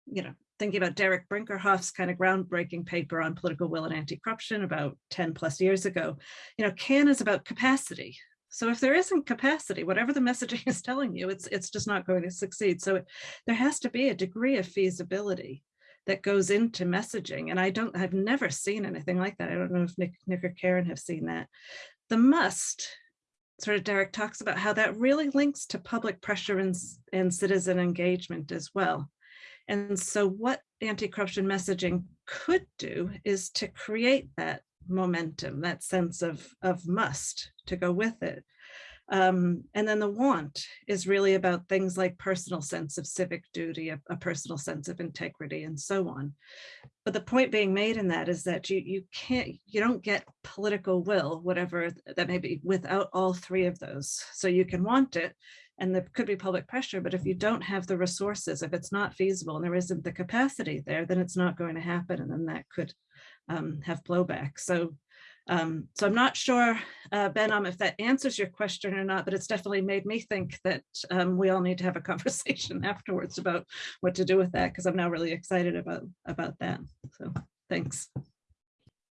you know, thinking about Derick Brinkerhoff's kind of groundbreaking paper on political will and anti-corruption about 10 plus years ago, you know, can is about capacity. So if there isn't capacity, whatever the messaging is telling you, it's, it's just not going to succeed. So it, there has to be a degree of feasibility that goes into messaging. And I don't, I've never seen anything like that. I don't know if Nick, Nick or Caryn have seen that. The must, sort of Derick talks about how that really links to public pressure and, and citizen engagement as well. And so what anti-corruption messaging could do is to create that momentum, that sense of, of must to go with it. Um, and then the want is really about things like personal sense of civic duty, a, a, personal sense of integrity, and so on. But the point being made in that is that you you can't you don't get political will, whatever that may be, without all three of those. So you can want it, and there could be public pressure, but if you don't have the resources, if it's not feasible and there isn't the capacity there, then it's not going to happen. And then that could um, have blowback. So, um, so I'm not sure, uh, Behnam, if that answers your question or not, but it's definitely made me think that um, we all need to have a conversation afterwards about what to do with that, because I'm now really excited about, about that. So thanks.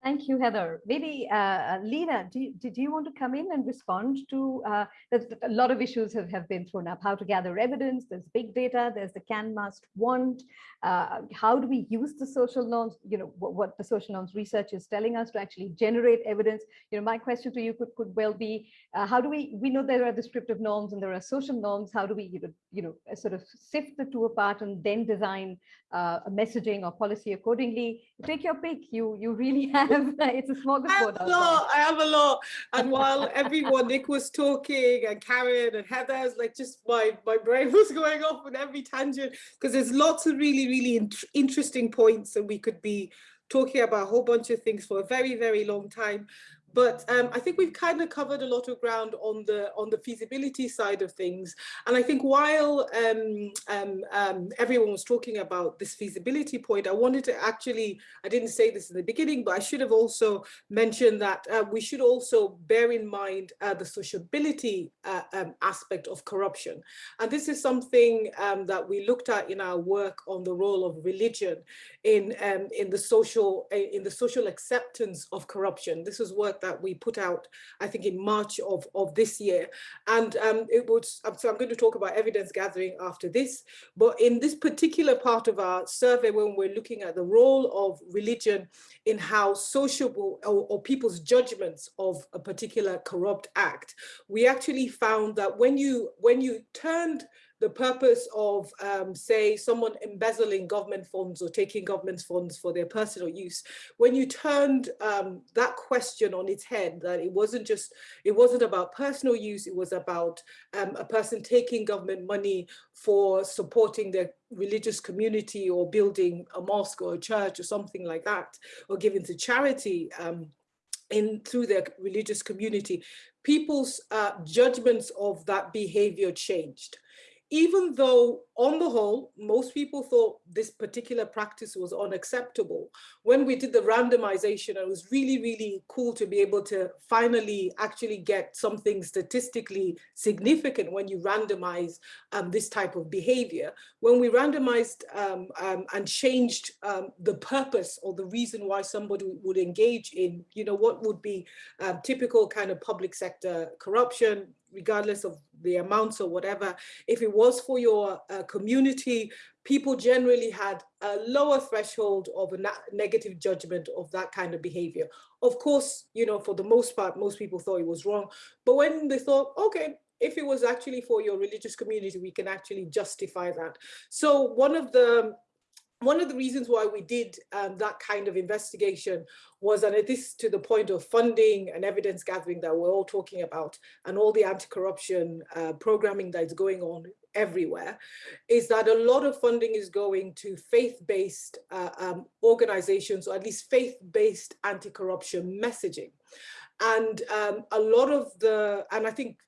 Thank you, Heather. Maybe uh, Leena, do you, did you want to come in and respond to, uh, a lot of issues have, have been thrown up, how to gather evidence, there's big data, there's the can, must, want, uh, how do we use the social norms, you know, what, what, the social norms research is telling us to actually generate evidence. You know, my question to you could, could well be, uh, how do we, we know there are descriptive norms and there are social norms, how do we, you know, you know sort of sift the two apart and then design uh, a messaging or policy accordingly? Take your pick, you, you really have it's a smorgasbord. I have a lot, I have a lot. And while everyone, Nick was talking and Caryn and Heather's like just my, my brain was going off on every tangent because there's lots of really, really in interesting points and we could be talking about a whole bunch of things for a very, very long time. But um, I think we've kind of covered a lot of ground on the on the feasibility side of things. And I think while um, um, um, everyone was talking about this feasibility point, I wanted to actually, I didn't say this in the beginning, but I should have also mentioned that uh, we should also bear in mind uh, the sociability uh, um, aspect of corruption. And this is something um, that we looked at in our work on the role of religion in, in the social in the social acceptance of corruption. This is work that we put out, I think in March of, of this year. And um, it was, um, so I'm going to talk about evidence gathering after this, but in this particular part of our survey, when we're looking at the role of religion in how sociable or, or people's judgments of a particular corrupt act, we actually found that when you, when you turned the purpose of, um, say, someone embezzling government funds or taking government funds for their personal use, when you turned um, that question on its head, that it wasn't just, it wasn't about personal use, it was about um, a person taking government money for supporting their religious community or building a mosque or a church or something like that, or giving to charity um, in through their religious community, people's uh, judgments of that behavior changed even though on the whole, most people thought this particular practice was unacceptable, when we did the randomization, it was really, really cool to be able to finally actually get something statistically significant when you randomize um, this type of behavior. When we randomized um, um, and changed um, the purpose or the reason why somebody would engage in, you know, what would be um, typical kind of public sector corruption, regardless of the amounts or whatever, if it was for your uh, community, people generally had a lower threshold of a negative judgment of that kind of behavior. Of course, you know, for the most part, most people thought it was wrong. But when they thought, okay, if it was actually for your religious community, we can actually justify that. So one of the one of the reasons why we did um, that kind of investigation was, and this to the point of funding and evidence gathering that we're all talking about, and all the anti-corruption uh, programming that's going on everywhere, is that a lot of funding is going to faith-based uh, um, organizations, or at least faith-based anti-corruption messaging. And um, a lot of the, and I think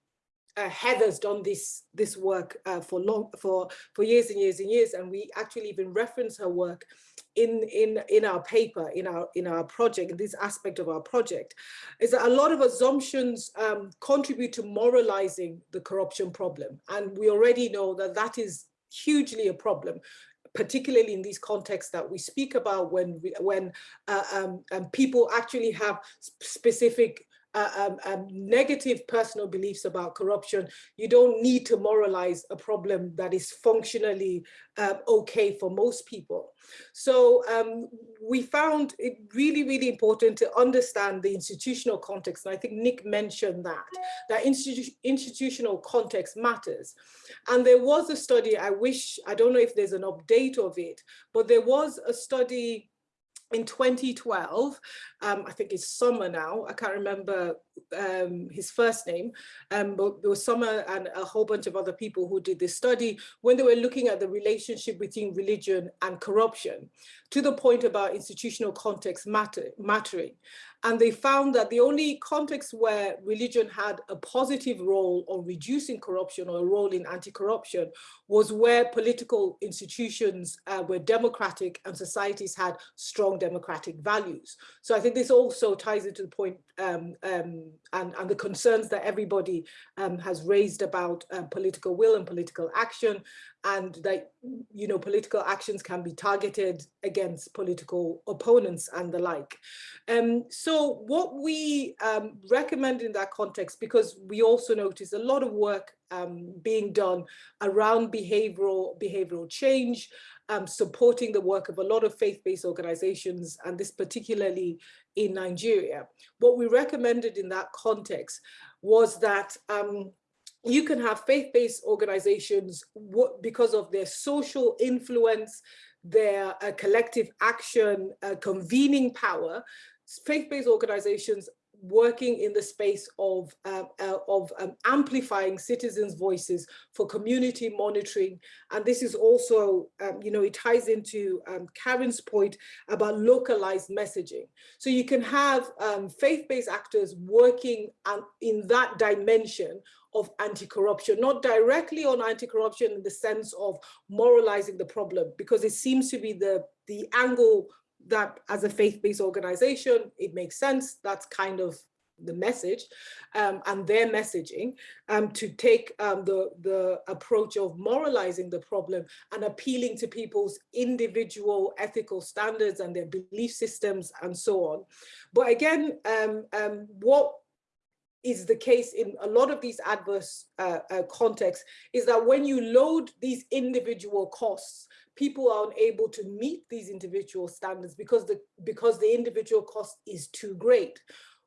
uh, Heather's done this this work uh, for long for for years and years and years, and we actually even reference her work in in in our paper in our in our project this aspect of our project is that a lot of assumptions um, contribute to moralizing the corruption problem, and we already know that that is hugely a problem particularly in these contexts that we speak about when when uh, um, um, people actually have specific uh, um, negative personal beliefs about corruption, you don't need to moralize a problem that is functionally uh, okay for most people. So um, we found it really, really important to understand the institutional context. And I think Nick mentioned that, that institu institutional context matters. And there was a study, I wish, I don't know if there's an update of it, but there was a study in 2012, um, I think it's Sommer now, I can't remember um, his first name, um, but there was Sommer and a whole bunch of other people who did this study when they were looking at the relationship between religion and corruption to the point about institutional context matter, mattering. And they found that the only context where religion had a positive role on reducing corruption or a role in anti-corruption was where political institutions uh, were democratic and societies had strong democratic values. So I think this also ties into the point um, um, and, and the concerns that everybody um, has raised about uh, political will and political action and that you know political actions can be targeted against political opponents and the like. Um, so what we um, recommend in that context, because we also notice a lot of work um, being done around behavioral behavioral change, um, supporting the work of a lot of faith-based organizations, and this particularly in Nigeria. What we recommended in that context was that um, you can have faith-based organizations because of their social influence, their uh, collective action, uh, convening power. Faith-based organizations working in the space of, uh, uh, of um, amplifying citizens' voices for community monitoring. And this is also, um, you know, it ties into um, Caryn's point about localized messaging. So you can have um, faith-based actors working in that dimension of anti-corruption, not directly on anti-corruption in the sense of moralizing the problem, because it seems to be the, the angle that as a faith-based organization, it makes sense. That's kind of the message um, and their messaging um, to take um, the, the approach of moralizing the problem and appealing to people's individual ethical standards and their belief systems and so on. But again, um, um, what is the case in a lot of these adverse uh, uh, contexts is that when you load these individual costs, people are unable to meet these individual standards because the, because the individual cost is too great.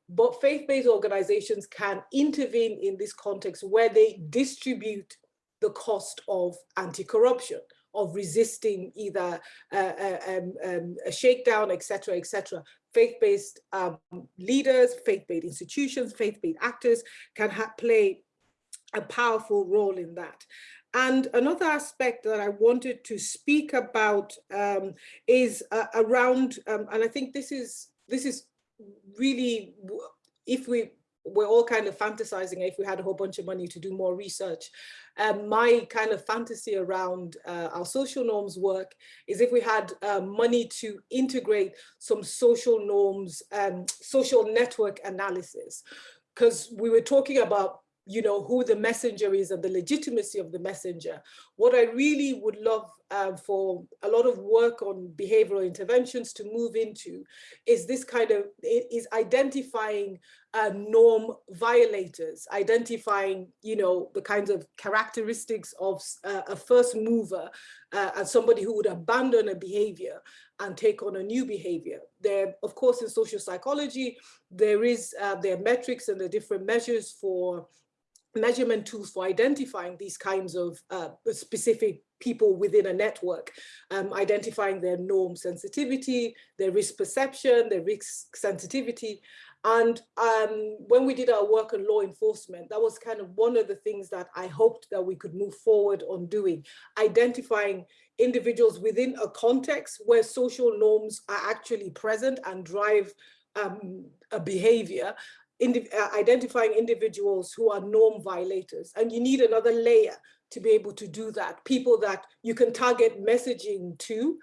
But faith-based organizations can intervene in this context where they distribute the cost of anti-corruption of resisting either uh, uh um, um, a shakedown, etc., etc faith-based um, leaders, faith-based institutions, faith-based actors can play a powerful role in that. And another aspect that I wanted to speak about um, is uh, around, um, and I think this is this is really, if we we're all kind of fantasizing if we had a whole bunch of money to do more research. Um, my kind of fantasy around uh, our social norms work is if we had uh, money to integrate some social norms, um, social network analysis, because we were talking about you know, who the messenger is and the legitimacy of the messenger. What I really would love uh, for a lot of work on behavioral interventions to move into is this kind of, is identifying uh, norm violators, identifying, you know, the kinds of characteristics of uh, a first mover uh, and somebody who would abandon a behavior and take on a new behavior. There, of course, in social psychology, there is uh, there are metrics and the different measures for measurement tools for identifying these kinds of uh, specific people within a network, um, identifying their norm sensitivity, their risk perception, their risk sensitivity. And um, when we did our work on law enforcement, that was kind of one of the things that I hoped that we could move forward on doing, identifying individuals within a context where social norms are actually present and drive um, a behavior uh, identifying individuals who are norm violators. And you need another layer to be able to do that. People that you can target messaging to.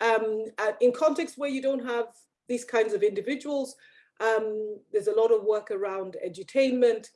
Um, uh, in contexts where you don't have these kinds of individuals, um, there's a lot of work around edutainment,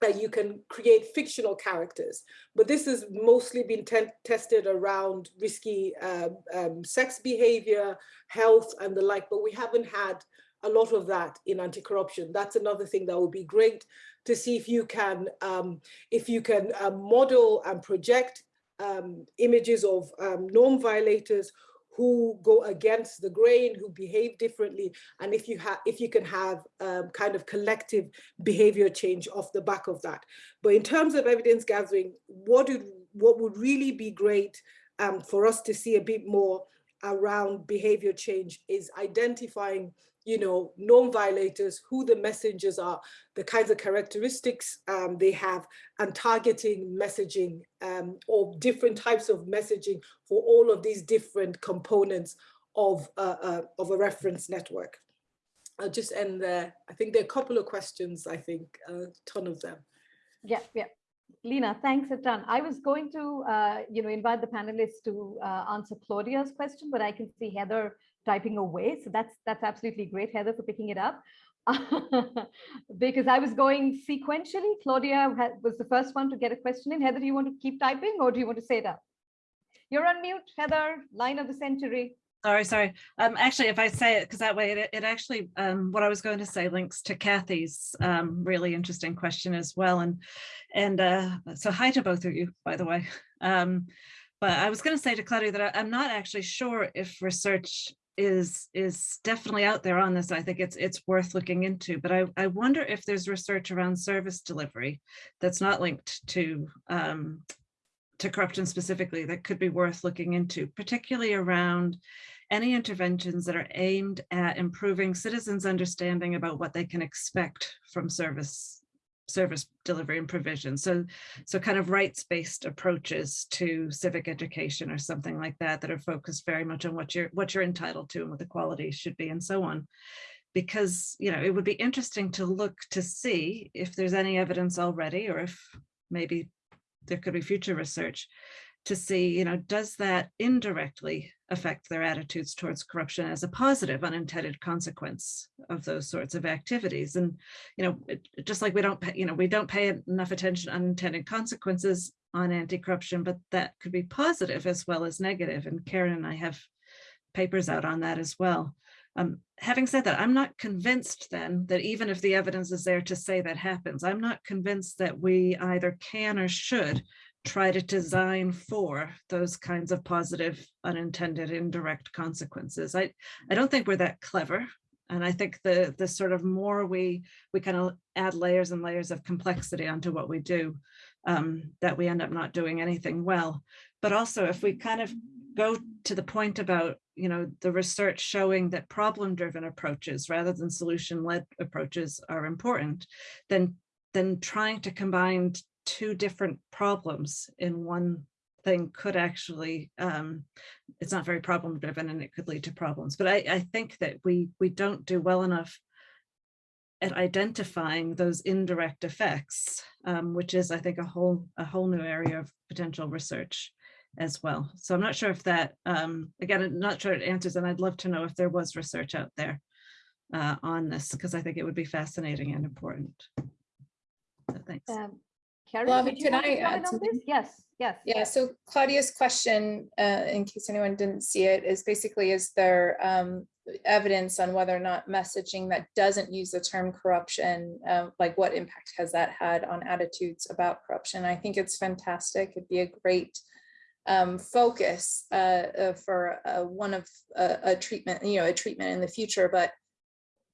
that you can create fictional characters. But this has mostly been tested around risky um, um, sex behavior, health and the like, but we haven't had a lot of that in anti-corruption. That's another thing that would be great to see if you can, um, if you can uh, model and project um, images of um, norm violators who go against the grain, who behave differently, and if you have, if you can have um, kind of collective behavior change off the back of that. But in terms of evidence gathering, what would what would really be great um, for us to see a bit more around behavior change is identifying you know, norm violators, who the messengers are, the kinds of characteristics um, they have, and targeting messaging um, or different types of messaging for all of these different components of, uh, uh, of a reference network. I'll just end there. I think there are a couple of questions, I think, a ton of them. Yeah, yeah. Leena, thanks a ton. I was going to, uh, you know, invite the panelists to uh, answer Claudia's question, but I can see Heather typing away. So that's that's absolutely great, Heather, for picking it up. because I was going sequentially. Claudia was the first one to get a question in. Heather, do you want to keep typing or do you want to say it up? You're on mute, Heather, line of the century. Sorry, sorry. Um, actually, if I say it, because that way it, it actually, um, what I was going to say links to Kathy's um, really interesting question as well. And and uh, so hi to both of you, by the way. Um, but I was going to say to Claudia that I, I'm not actually sure if research is is definitely out there on this. I think it's it's worth looking into, but I, I wonder if there's research around service delivery that's not linked to um, to corruption specifically that could be worth looking into, particularly around any interventions that are aimed at improving citizens' understanding about what they can expect from service service delivery and provision. So, so kind of rights-based approaches to civic education or something like that that are focused very much on what you're what you're entitled to and what the quality should be and so on. Because, you know, it would be interesting to look to see if there's any evidence already or if maybe there could be future research to see, you know, does that indirectly affect their attitudes towards corruption as a positive unintended consequence of those sorts of activities? And, you know, it, just like we don't, pay, you know, we don't pay enough attention unintended consequences on anti-corruption, but that could be positive as well as negative. And Caryn and I have papers out on that as well. Um, having said that, I'm not convinced then that even if the evidence is there to say that happens, I'm not convinced that we either can or should try to design for those kinds of positive unintended indirect consequences. I, I don't think we're that clever. And I think the, the sort of more we, we kind of add layers and layers of complexity onto what we do, um, that we end up not doing anything well. But also if we kind of go to the point about, you know, the research showing that problem-driven approaches rather than solution-led approaches are important, then, then trying to combine two different problems in one thing could actually um, it's not very problem driven and it could lead to problems but I, I think that we we don't do well enough at identifying those indirect effects um, which is I think a whole a whole new area of potential research as well. So I'm not sure if that um, again I'm not sure it answers and I'd love to know if there was research out there uh, on this because I think it would be fascinating and important. So thanks You can I add on this? something? Yes, yes. Yeah, so Claudia's question, uh, in case anyone didn't see it, is basically, is there um, evidence on whether or not messaging that doesn't use the term corruption, uh, like what impact has that had on attitudes about corruption? I think it's fantastic. It'd be a great um, focus uh, uh, for uh, one of uh, a treatment, you know, a treatment in the future, but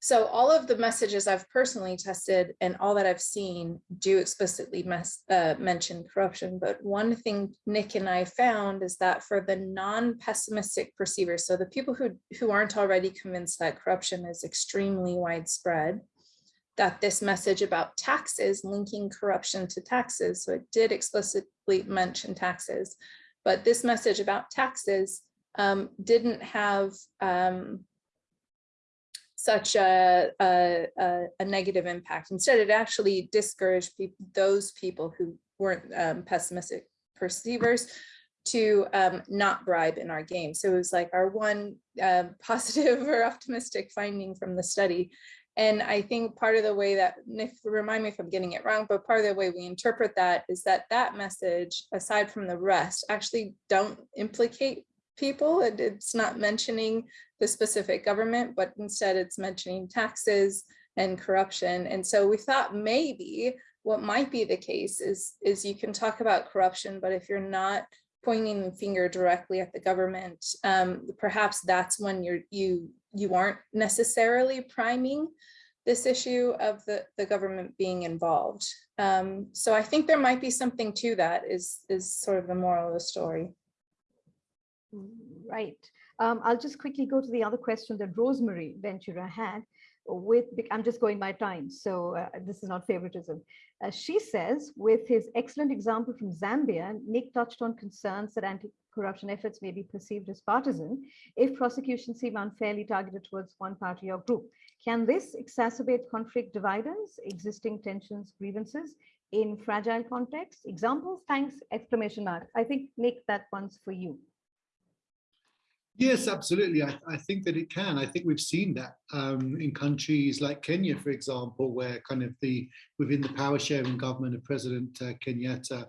so all of the messages I've personally tested and all that I've seen do explicitly mess, uh, mention corruption. But one thing Nick and I found is that for the non-pessimistic perceivers, so the people who, who aren't already convinced that corruption is extremely widespread, that this message about taxes, linking corruption to taxes, so it did explicitly mention taxes, but this message about taxes um, didn't have um, such a, a, a, negative impact. Instead, it actually discouraged those people who weren't um, pessimistic perceivers to um, not bribe in our game. So it was like our one uh, positive or optimistic finding from the study. And I think part of the way that, if remind me if I'm getting it wrong, but part of the way we interpret that is that that message, aside from the rest, actually don't implicate people. It, it's not mentioning the specific government, but instead it's mentioning taxes and corruption. And so we thought maybe what might be the case is, is you can talk about corruption, but if you're not pointing the finger directly at the government, um, perhaps that's when you're, you, you aren't necessarily priming this issue of the, the government being involved. Um, so I think there might be something to that is, is sort of the moral of the story. Right. Um, I'll just quickly go to the other question that Rosemary Ventura had with, I'm just going by time, so uh, this is not favoritism. Uh, she says, with his excellent example from Zambia, Nick touched on concerns that anti-corruption efforts may be perceived as partisan if prosecutions seem unfairly targeted towards one party or group. Can this exacerbate conflict dividends, existing tensions, grievances in fragile contexts? Examples, thanks, exclamation mark. I think, Nick, that one's for you. Yes, absolutely. I, I, think that it can. I think we've seen that um, in countries like Kenya, for example, where kind of the within the power sharing government of President uh, Kenyatta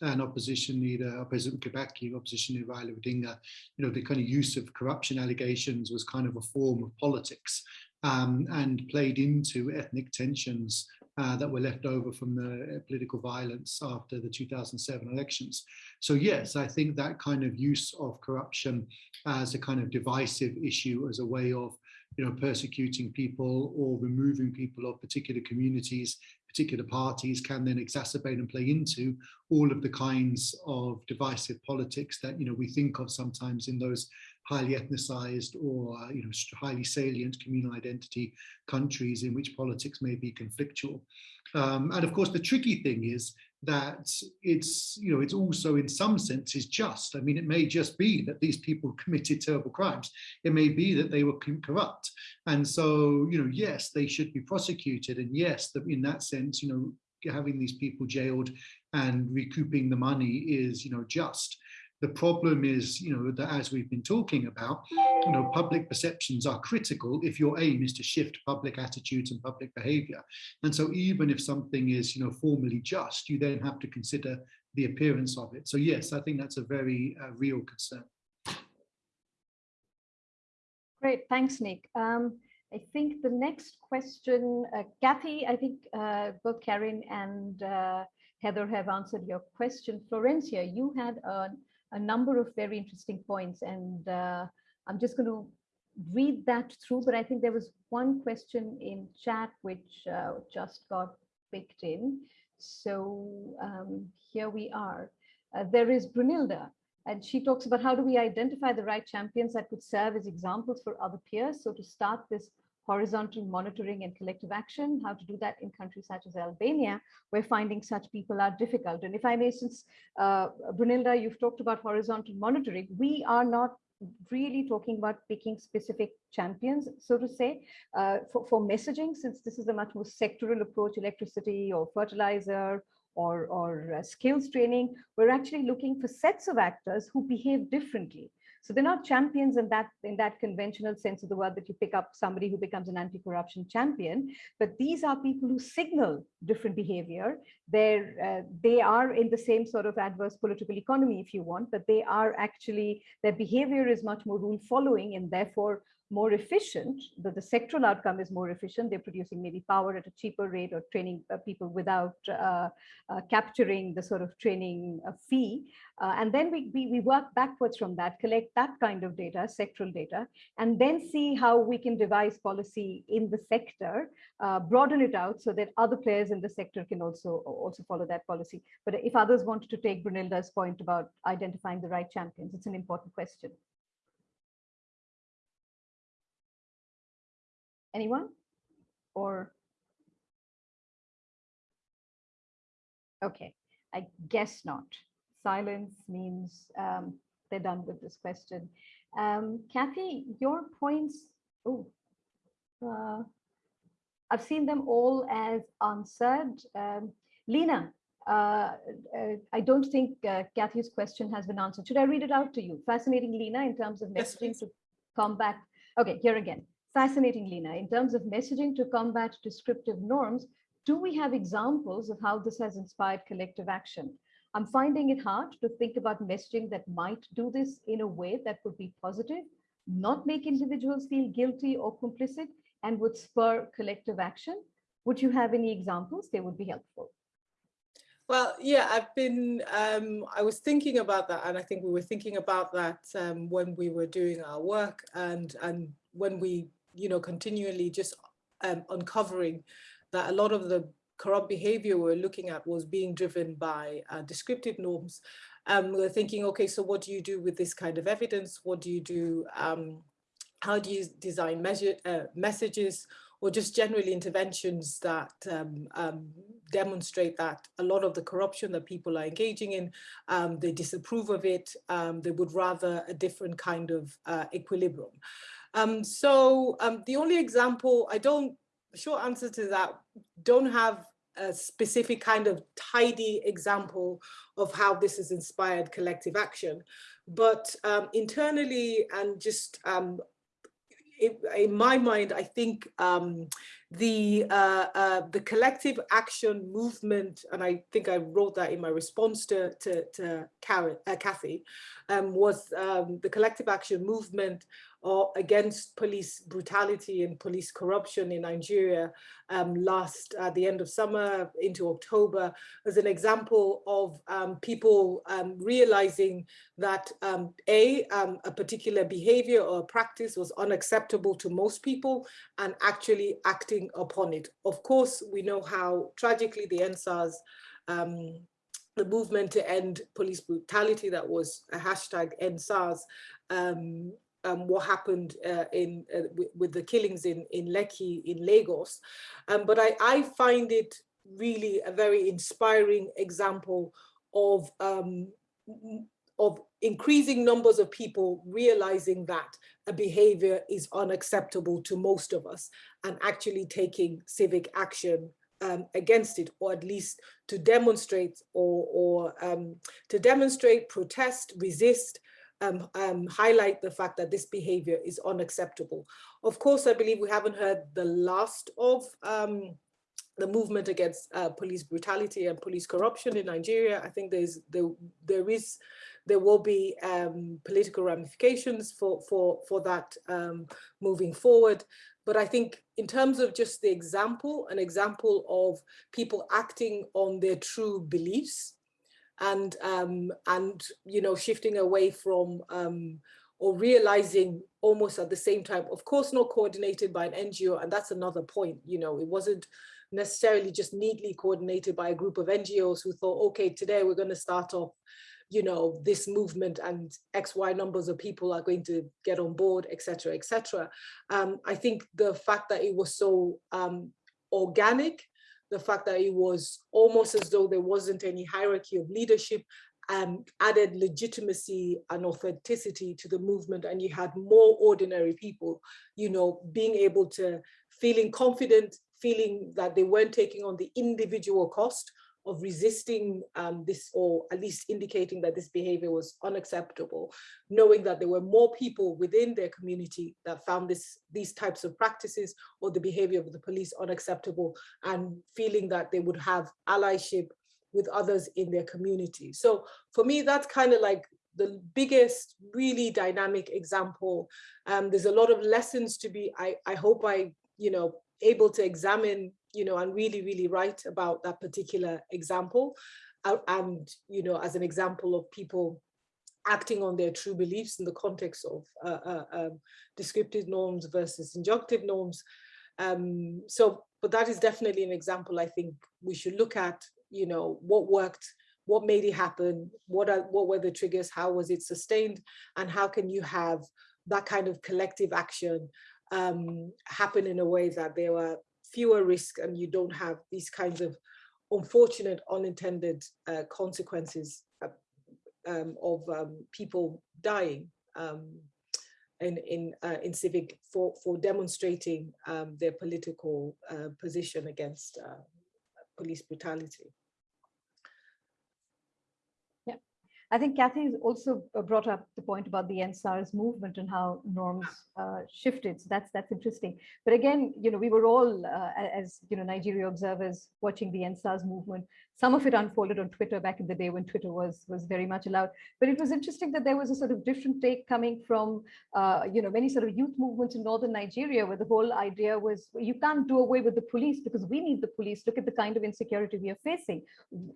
and opposition leader, President Kibaki, opposition leader Raila Odinga, you know, the kind of use of corruption allegations was kind of a form of politics um, and played into ethnic tensions uh, that were left over from the uh, political violence after the 2007 elections. So yes, I think that kind of use of corruption as a kind of divisive issue, as a way of you know, persecuting people or removing people of particular communities, particular parties can then exacerbate and play into all of the kinds of divisive politics that, you know, we think of sometimes in those highly ethnicized or uh, you know highly salient communal identity countries in which politics may be conflictual. Um, and of course, the tricky thing is that it's you know it's also in some senses just. I mean, it may just be that these people committed terrible crimes. It may be that they were corrupt, and so you know yes, they should be prosecuted, and yes, that in that sense, you know having these people jailed and recouping the money is you know just the problem is, you know, that as we've been talking about, you know, public perceptions are critical if your aim is to shift public attitudes and public behavior. And so even if something is, you know, formally just, you then have to consider the appearance of it. So yes, I think that's a very uh, real concern. Great, thanks, Nick. Um, I think the next question, uh, Kathy, I think uh, both Caryn and uh, Heather have answered your question. Florencia, you had a a number of very interesting points and uh, I'm just going to read that through, but I think there was one question in chat which uh, just got picked in. So um, here we are. Uh, there is Brunilda, and she talks about how do we identify the right champions that could serve as examples for other peers. So to start this horizontal monitoring and collective action, how to do that in countries such as Albania, where finding such people are difficult. And if I may, since uh, Brunilda, you've talked about horizontal monitoring, we are not really talking about picking specific champions, so to say, uh, for, for messaging, since this is a much more sectoral approach, electricity or fertilizer or, or uh, skills training, we're actually looking for sets of actors who behave differently. So they're not champions in that in that conventional sense of the word that you pick up somebody who becomes an anti-corruption champion, but these are people who signal different behavior. They're uh, they are in the same sort of adverse political economy, if you want, but they are actually their behavior is much more rule following and therefore more efficient, the, the sectoral outcome is more efficient. They're producing maybe power at a cheaper rate or training uh, people without uh, uh, capturing the sort of training uh, fee. Uh, and then we, we, we, work backwards from that, collect that kind of data, sectoral data, and then see how we can devise policy in the sector, uh, broaden it out so that other players in the sector can also, also follow that policy. But if others wanted to take Brunilda's point about identifying the right champions, it's an important question. Anyone? Or? Okay, I guess not. Silence means um, they're done with this question. Um, Kathy, your points, oh, uh, I've seen them all as answered. Um, Leena, uh, uh, I don't think uh, Kathy's question has been answered. Should I read it out to you? Fascinating, Leena, in terms of messaging yes, to combat. Okay, here again. Fascinating, Leena. In terms of messaging to combat descriptive norms, do we have examples of how this has inspired collective action? I'm finding it hard to think about messaging that might do this in a way that would be positive, not make individuals feel guilty or complicit, and would spur collective action. Would you have any examples? They would be helpful. Well, yeah, I've been, um, I was thinking about that, and I think we were thinking about that um, when we were doing our work and, and when we you know, continually just um, uncovering that a lot of the corrupt behavior we're looking at was being driven by uh, descriptive norms. Um, we're thinking, okay, so what do you do with this kind of evidence? What do you do? Um, how do you design measure, uh, messages or just generally interventions that um, um, demonstrate that a lot of the corruption that people are engaging in, um, they disapprove of it, um, they would rather a different kind of uh, equilibrium. Um, so um, the only example, I don't, short answer to that, don't have a specific kind of tidy example of how this has inspired collective action. But um, internally and just um, in, my mind, I think um, the uh, uh, the collective action movement, and I think I wrote that in my response to to, to Caryn, uh, Kathy, um, was um, the collective action movement or against police brutality and police corruption in Nigeria um, last at the end of summer into October as an example of um, people um, realizing that um, a, um, a particular behavior or practice was unacceptable to most people and actually acting upon it. Of course, we know how tragically the EndSARS um, the movement to end police brutality that was a hashtag EndSARS um, um, what happened uh, in uh, with the killings in in Lekki in Lagos, um, but I, I find it really a very inspiring example of um, of increasing numbers of people realizing that a behavior is unacceptable to most of us and actually taking civic action um, against it, or at least to demonstrate or, or um, to demonstrate, protest, resist, um, um, highlight the fact that this behavior is unacceptable. Of course, I believe we haven't heard the last of um, the movement against uh, police brutality and police corruption in Nigeria. I think there's there, there is there will be um, political ramifications for for for that um, moving forward. But I think in terms of just the example, an example of people acting on their true beliefs and um, and you know shifting away from um, or realizing almost at the same time, of course, not coordinated by an NGO, and that's another point. You know, it wasn't necessarily just neatly coordinated by a group of NGOs who thought, okay, today we're going to start off, you know, this movement and X, Y numbers of people are going to get on board, etc., etc. Um, I think the fact that it was so um, organic the fact that it was almost as though there wasn't any hierarchy of leadership um, added legitimacy and authenticity to the movement and you had more ordinary people, you know, being able to feeling confident, feeling that they weren't taking on the individual cost of resisting um, this or at least indicating that this behavior was unacceptable, knowing that there were more people within their community that found this these types of practices or the behavior of the police unacceptable and feeling that they would have allyship with others in their community. So for me, that's kind of like the biggest really dynamic example. Um, there's a lot of lessons to be, I, I hope I, you know, able to examine you know, and really, really write about that particular example. Uh, and, you know, as an example of people acting on their true beliefs in the context of uh, uh, um, descriptive norms versus injunctive norms. Um, so, but that is definitely an example I think we should look at, you know, what worked, what made it happen, what are what were the triggers, how was it sustained, and how can you have that kind of collective action um, happen in a way that there were fewer risks and you don't have these kinds of unfortunate unintended uh, consequences uh, um, of um, people dying um, in in uh, in civic for for demonstrating um, their political uh, position against uh, police brutality. I think Kathy also uh, brought up the point about the EndSARS movement and how norms uh, shifted. So that's that's interesting. But again, you know, we were all, uh, as you know, Nigeria observers watching the EndSARS movement some of it unfolded on Twitter back in the day when Twitter was was very much allowed. But it was interesting that there was a sort of different take coming from, uh, you know, many sort of youth movements in northern Nigeria, where the whole idea was you can't do away with the police because we need the police. Look at the kind of insecurity we are facing.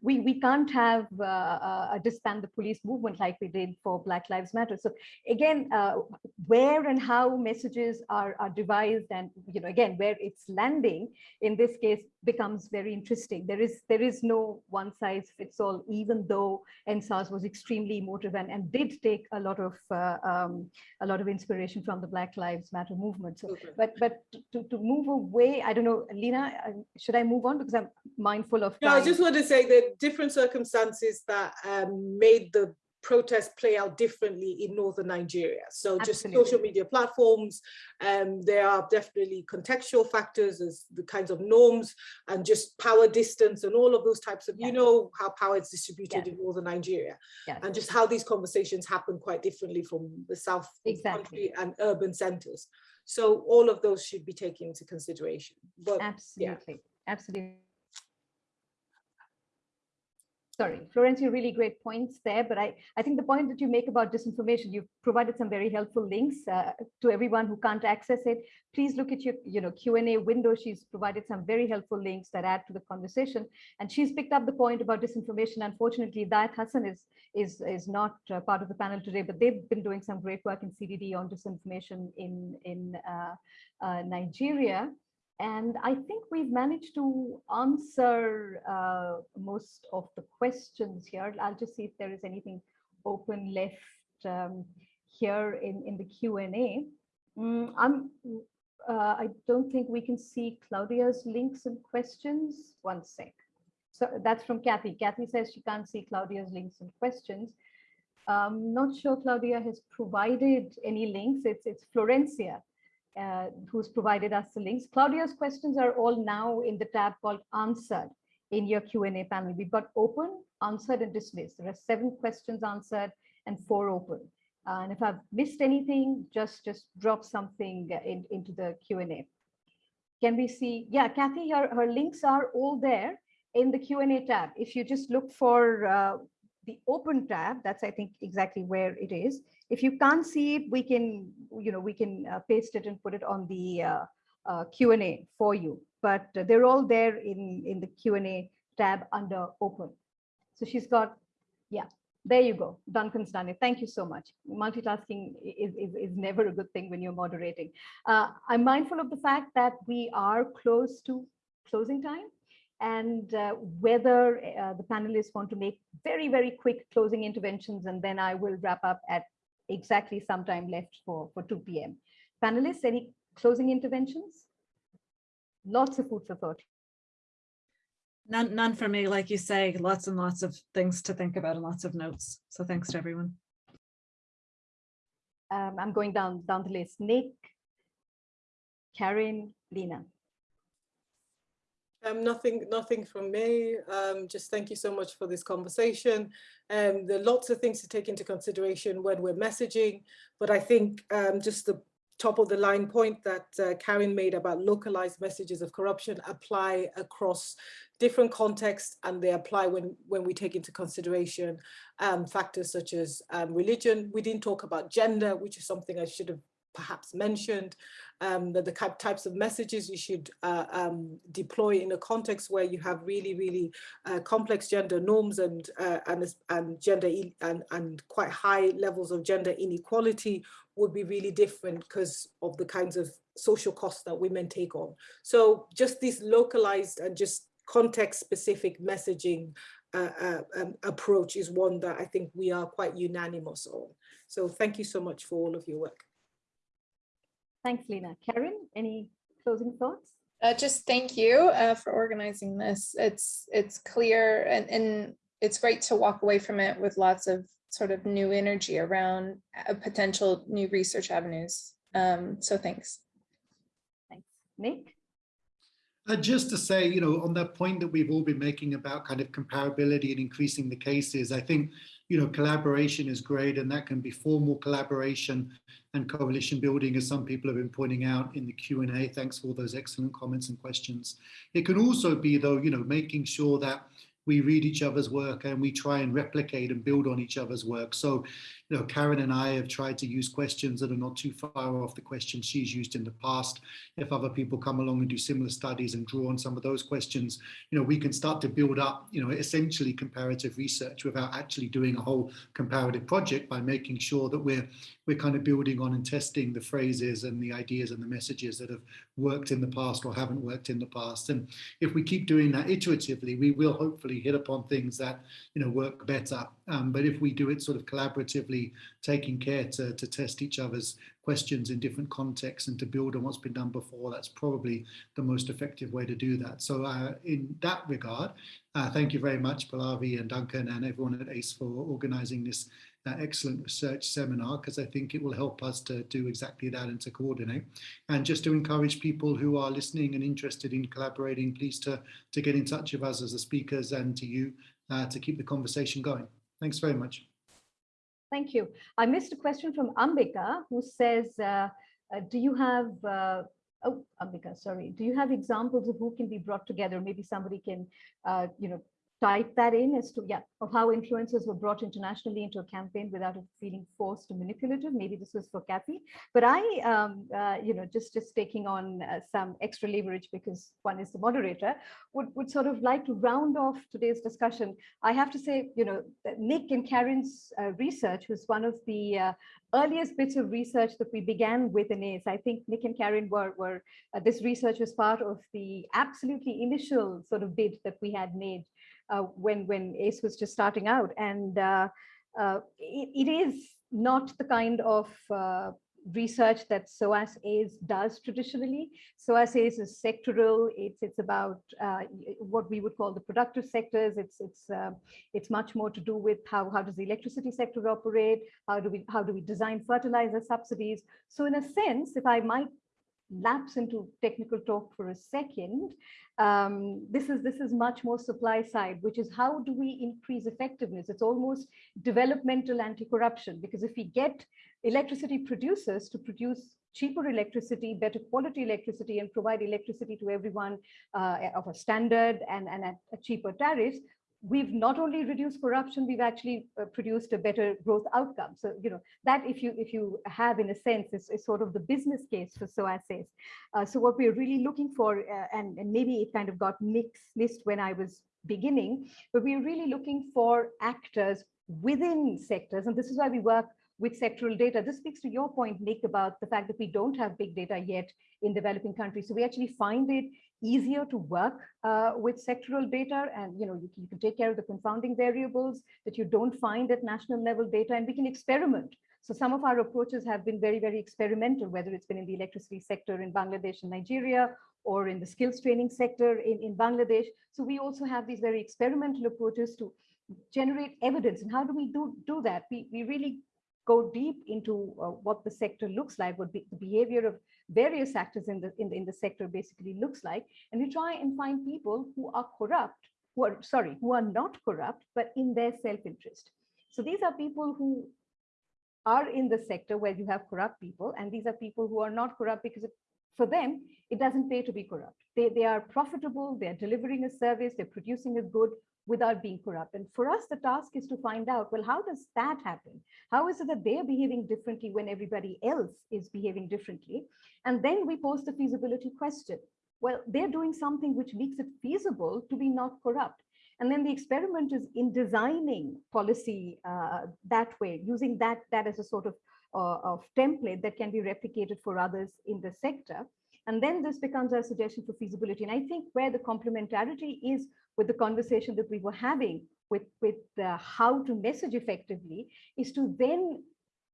We we can't have uh, uh, disband the police movement like we did for Black Lives Matter. So again, uh, where and how messages are are devised, and you know, again, where it's landing in this case becomes very interesting. There is there is no one size fits all, even though EndSARS was extremely emotive and, and did take a lot of uh, um, a lot of inspiration from the Black Lives Matter movement. So, okay. but but to, to move away, I don't know, Leena, uh, should I move on because I'm mindful of. Time. No, I just want to say that different circumstances that um, made the protests play out differently in northern Nigeria. So just Absolutely. social media platforms, um, there are definitely contextual factors as the kinds of norms and just power distance and all of those types of, you know, how power is distributed Yes. in northern Nigeria Yes. and just how these conversations happen quite differently from the south Exactly. country and urban centers. So all of those should be taken into consideration. But Absolutely, absolutely. Sorry, Florencia, really great points there, but I, I think the point that you make about disinformation, you've provided some very helpful links uh, to everyone who can't access it. Please look at your you know, Q&A window. She's provided some very helpful links that add to the conversation. And she's picked up the point about disinformation. Unfortunately, Dayat Hassan is, is, is not uh, part of the panel today, but they've been doing some great work in CDD on disinformation in, in uh, uh, Nigeria. And I think we've managed to answer uh, most of the questions here. I'll just see if there is anything open left um, here in, in the Q&A. Mm, I'm, uh, I don't think we can see Claudia's links and questions. One sec. So that's from Kathy. Kathy says she can't see Claudia's links and questions. Um, not sure Claudia has provided any links. It's, it's Florencia uh, who's provided us the links. Claudia's questions are all now in the tab called answered in your Q&A panel. We've got open, answered and dismissed. There are seven questions answered and four open. Uh, and if I've missed anything, just, just drop something in, into the Q&A. Can we see, yeah, Kathy, her, her links are all there in the Q&A tab. If you just look for uh, the open tab, that's I think exactly where it is. If you can't see it, we can, you know, we can uh, paste it and put it on the uh, uh, Q&A for you. But uh, they're all there in, in the Q&A tab under open. So she's got, yeah, there you go. Duncan's done it. Thank you so much. Multitasking is, is, is never a good thing when you're moderating. Uh, I'm mindful of the fact that we are close to closing time and uh, whether uh, the panelists want to make very, very quick closing interventions, and then I will wrap up at exactly some time left for, for 2 p.m. Panelists, any closing interventions? Lots of food for thought. None, none for me, like you say, lots and lots of things to think about and lots of notes. So thanks to everyone. Um, I'm going down, down the list. Nick, Caryn, Leena. Um, nothing, nothing from me. Um, just thank you so much for this conversation. Um, there are lots of things to take into consideration when we're messaging, but I think um, just the top of the line point that uh, Caryn made about localized messages of corruption apply across different contexts and they apply when, when we take into consideration um, factors such as um, religion. We didn't talk about gender, which is something I should have perhaps mentioned, um, that the types of messages you should uh, um, deploy in a context where you have really, really uh, complex gender norms and, uh, and, and gender and, and quite high levels of gender inequality would be really different because of the kinds of social costs that women take on. So just this localized and just context specific messaging uh, uh, um, approach is one that I think we are quite unanimous on. So thank you so much for all of your work. Thanks, Leena. Caryn, any closing thoughts? Uh, just thank you uh, for organizing this. It's it's clear and, and it's great to walk away from it with lots of sort of new energy around potential new research avenues. Um, so thanks. Thanks. Nick? Uh, just to say, you know, on that point that we've all been making about kind of comparability and increasing the cases, I think, you know, collaboration is great and that can be formal collaboration and coalition building, as some people have been pointing out in the Q&A. Thanks for all those excellent comments and questions. It can also be, though, you know, making sure that we read each other's work and we try and replicate and build on each other's work. So, you know, Caryn and I have tried to use questions that are not too far off the questions she's used in the past. If other people come along and do similar studies and draw on some of those questions, you know, we can start to build up, you know, essentially comparative research without actually doing a whole comparative project by making sure that we're we're kind of building on and testing the phrases and the ideas and the messages that have worked in the past or haven't worked in the past. And if we keep doing that iteratively, we will hopefully hit upon things that, you know, work better. Um, but if we do it sort of collaboratively, taking care to, to test each other's questions in different contexts and to build on what's been done before, that's probably the most effective way to do that. So uh, in that regard, uh, thank you very much, Pallavi and Duncan and everyone at ACE for organizing this uh, excellent research seminar because I think it will help us to do exactly that and to coordinate. And just to encourage people who are listening and interested in collaborating, please to, to get in touch with us as the speakers and to you uh, to keep the conversation going. Thanks very much. Thank you. I missed a question from Ambika who says, uh, uh, do you have, uh, oh, Ambika, sorry, do you have examples of who can be brought together? Maybe somebody can, uh, you know, type that in as to, yeah, of how influencers were brought internationally into a campaign without it feeling forced or manipulative. Maybe this was for Kathy, but I, um, uh, you know, just, just taking on uh, some extra leverage because one is the moderator, would, would sort of like to round off today's discussion. I have to say, you know, Nick and Caryn's uh, research was one of the uh, earliest bits of research that we began with in ACE. I think Nick and Caryn were, were uh, this research was part of the absolutely initial sort of bid that we had made uh, when when ACE was just starting out, and uh, uh, it, it is not the kind of uh, research that SOAS ACE does traditionally. SOAS ACE is sectoral. It's it's about uh, what we would call the productive sectors. It's it's uh, it's much more to do with how how does the electricity sector operate? How do we how do we design fertilizer subsidies? So in a sense, if I might lapse into technical talk for a second, um, this is this is much more supply side, which is how do we increase effectiveness? It's almost developmental anti-corruption because if we get electricity producers to produce cheaper electricity, better quality electricity, and provide electricity to everyone uh, of a standard and, and at a cheaper tariffs, we've not only reduced corruption, we've actually uh, produced a better growth outcome. So, you know, that if you if you have in a sense is, is sort of the business case for SOAS ACE. Uh, so what we're really looking for, uh, and, and maybe it kind of got mixed missed when I was beginning, but we're really looking for actors within sectors. And this is why we work with sectoral data. This speaks to your point, Nick, about the fact that we don't have big data yet in developing countries. So we actually find it easier to work uh, with sectoral data and you know you can, you can take care of the confounding variables that you don't find at national level data and we can experiment. So some of our approaches have been very very experimental whether it's been in the electricity sector in bangladesh and nigeria or in the skills training sector in, in bangladesh. So we also have these very experimental approaches to generate evidence. And how do we do do that? We we really go deep into uh, what the sector looks like, what be, the behavior of various actors in the, in the in the sector basically looks like, and we try and find people who are corrupt, who are sorry, who are not corrupt, but in their self-interest. So these are people who are in the sector where you have corrupt people, and these are people who are not corrupt because it, for them it doesn't pay to be corrupt. They they are profitable, they are delivering a service, they're producing a good without being corrupt. And for us, the task is to find out, well, how does that happen? How is it that they're behaving differently when everybody else is behaving differently? And then we pose the feasibility question. Well, they're doing something which makes it feasible to be not corrupt. And then the experiment is in designing policy uh, that way, using that, that as a sort of, uh, of template that can be replicated for others in the sector. And then this becomes a suggestion for feasibility. And I think where the complementarity is with the conversation that we were having with, with uh, how to message effectively is to then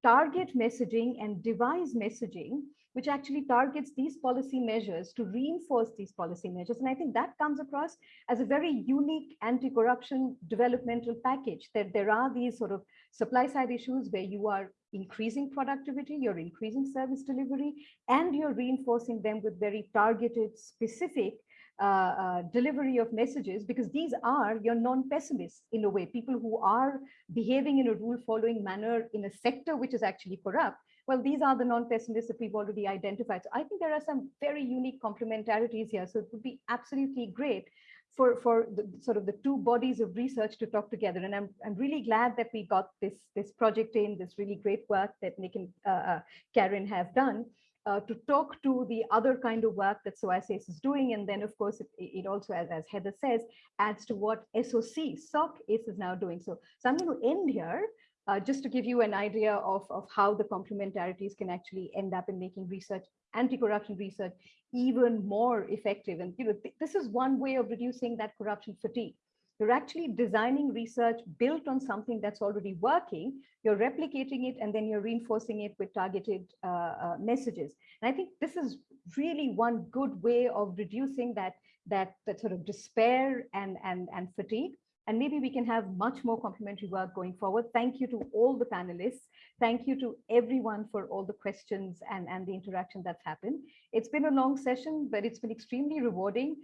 target messaging and devise messaging which actually targets these policy measures to reinforce these policy measures. And I think that comes across as a very unique anti-corruption developmental package, that there are these sort of supply side issues where you are increasing productivity, you're increasing service delivery, and you're reinforcing them with very targeted, specific uh, uh, delivery of messages because these are your non-pessimists in a way, people who are behaving in a rule following manner in a sector which is actually corrupt. Well, these are the non-pessimists that we've already identified. So I think there are some very unique complementarities here. So it would be absolutely great for, for the sort of the two bodies of research to talk together. And I'm, I'm really glad that we got this, this project in, this really great work that Nick and uh, uh Caryn have done uh, to talk to the other kind of work that SOAS is doing. And then, of course, it, it also, as, as Heather says, adds to what SOC, SOC is now doing. So, so I'm going to end here uh, just to give you an idea of, of how the complementarities can actually end up in making research, anti-corruption research, even more effective. And you know, th this is one way of reducing that corruption fatigue. You're actually designing research built on something that's already working. You're replicating it and then you're reinforcing it with targeted uh, uh, messages. And I think this is really one good way of reducing that, that, that sort of despair and, and, and fatigue. and maybe we can have much more complementary work going forward. Thank you to all the panelists. Thank you to everyone for all the questions and, and the interaction that's happened. It's been a long session, but it's been extremely rewarding.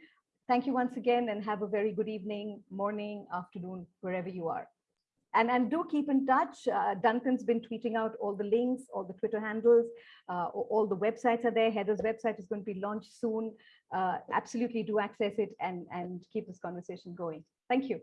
Thank you once again and have a very good evening, morning, afternoon, wherever you are. And, and do keep in touch. Uh, Duncan's been tweeting out all the links, all the Twitter handles, uh, all the websites are there. Heather's website is going to be launched soon. Uh, absolutely do access it and, and keep this conversation going. Thank you.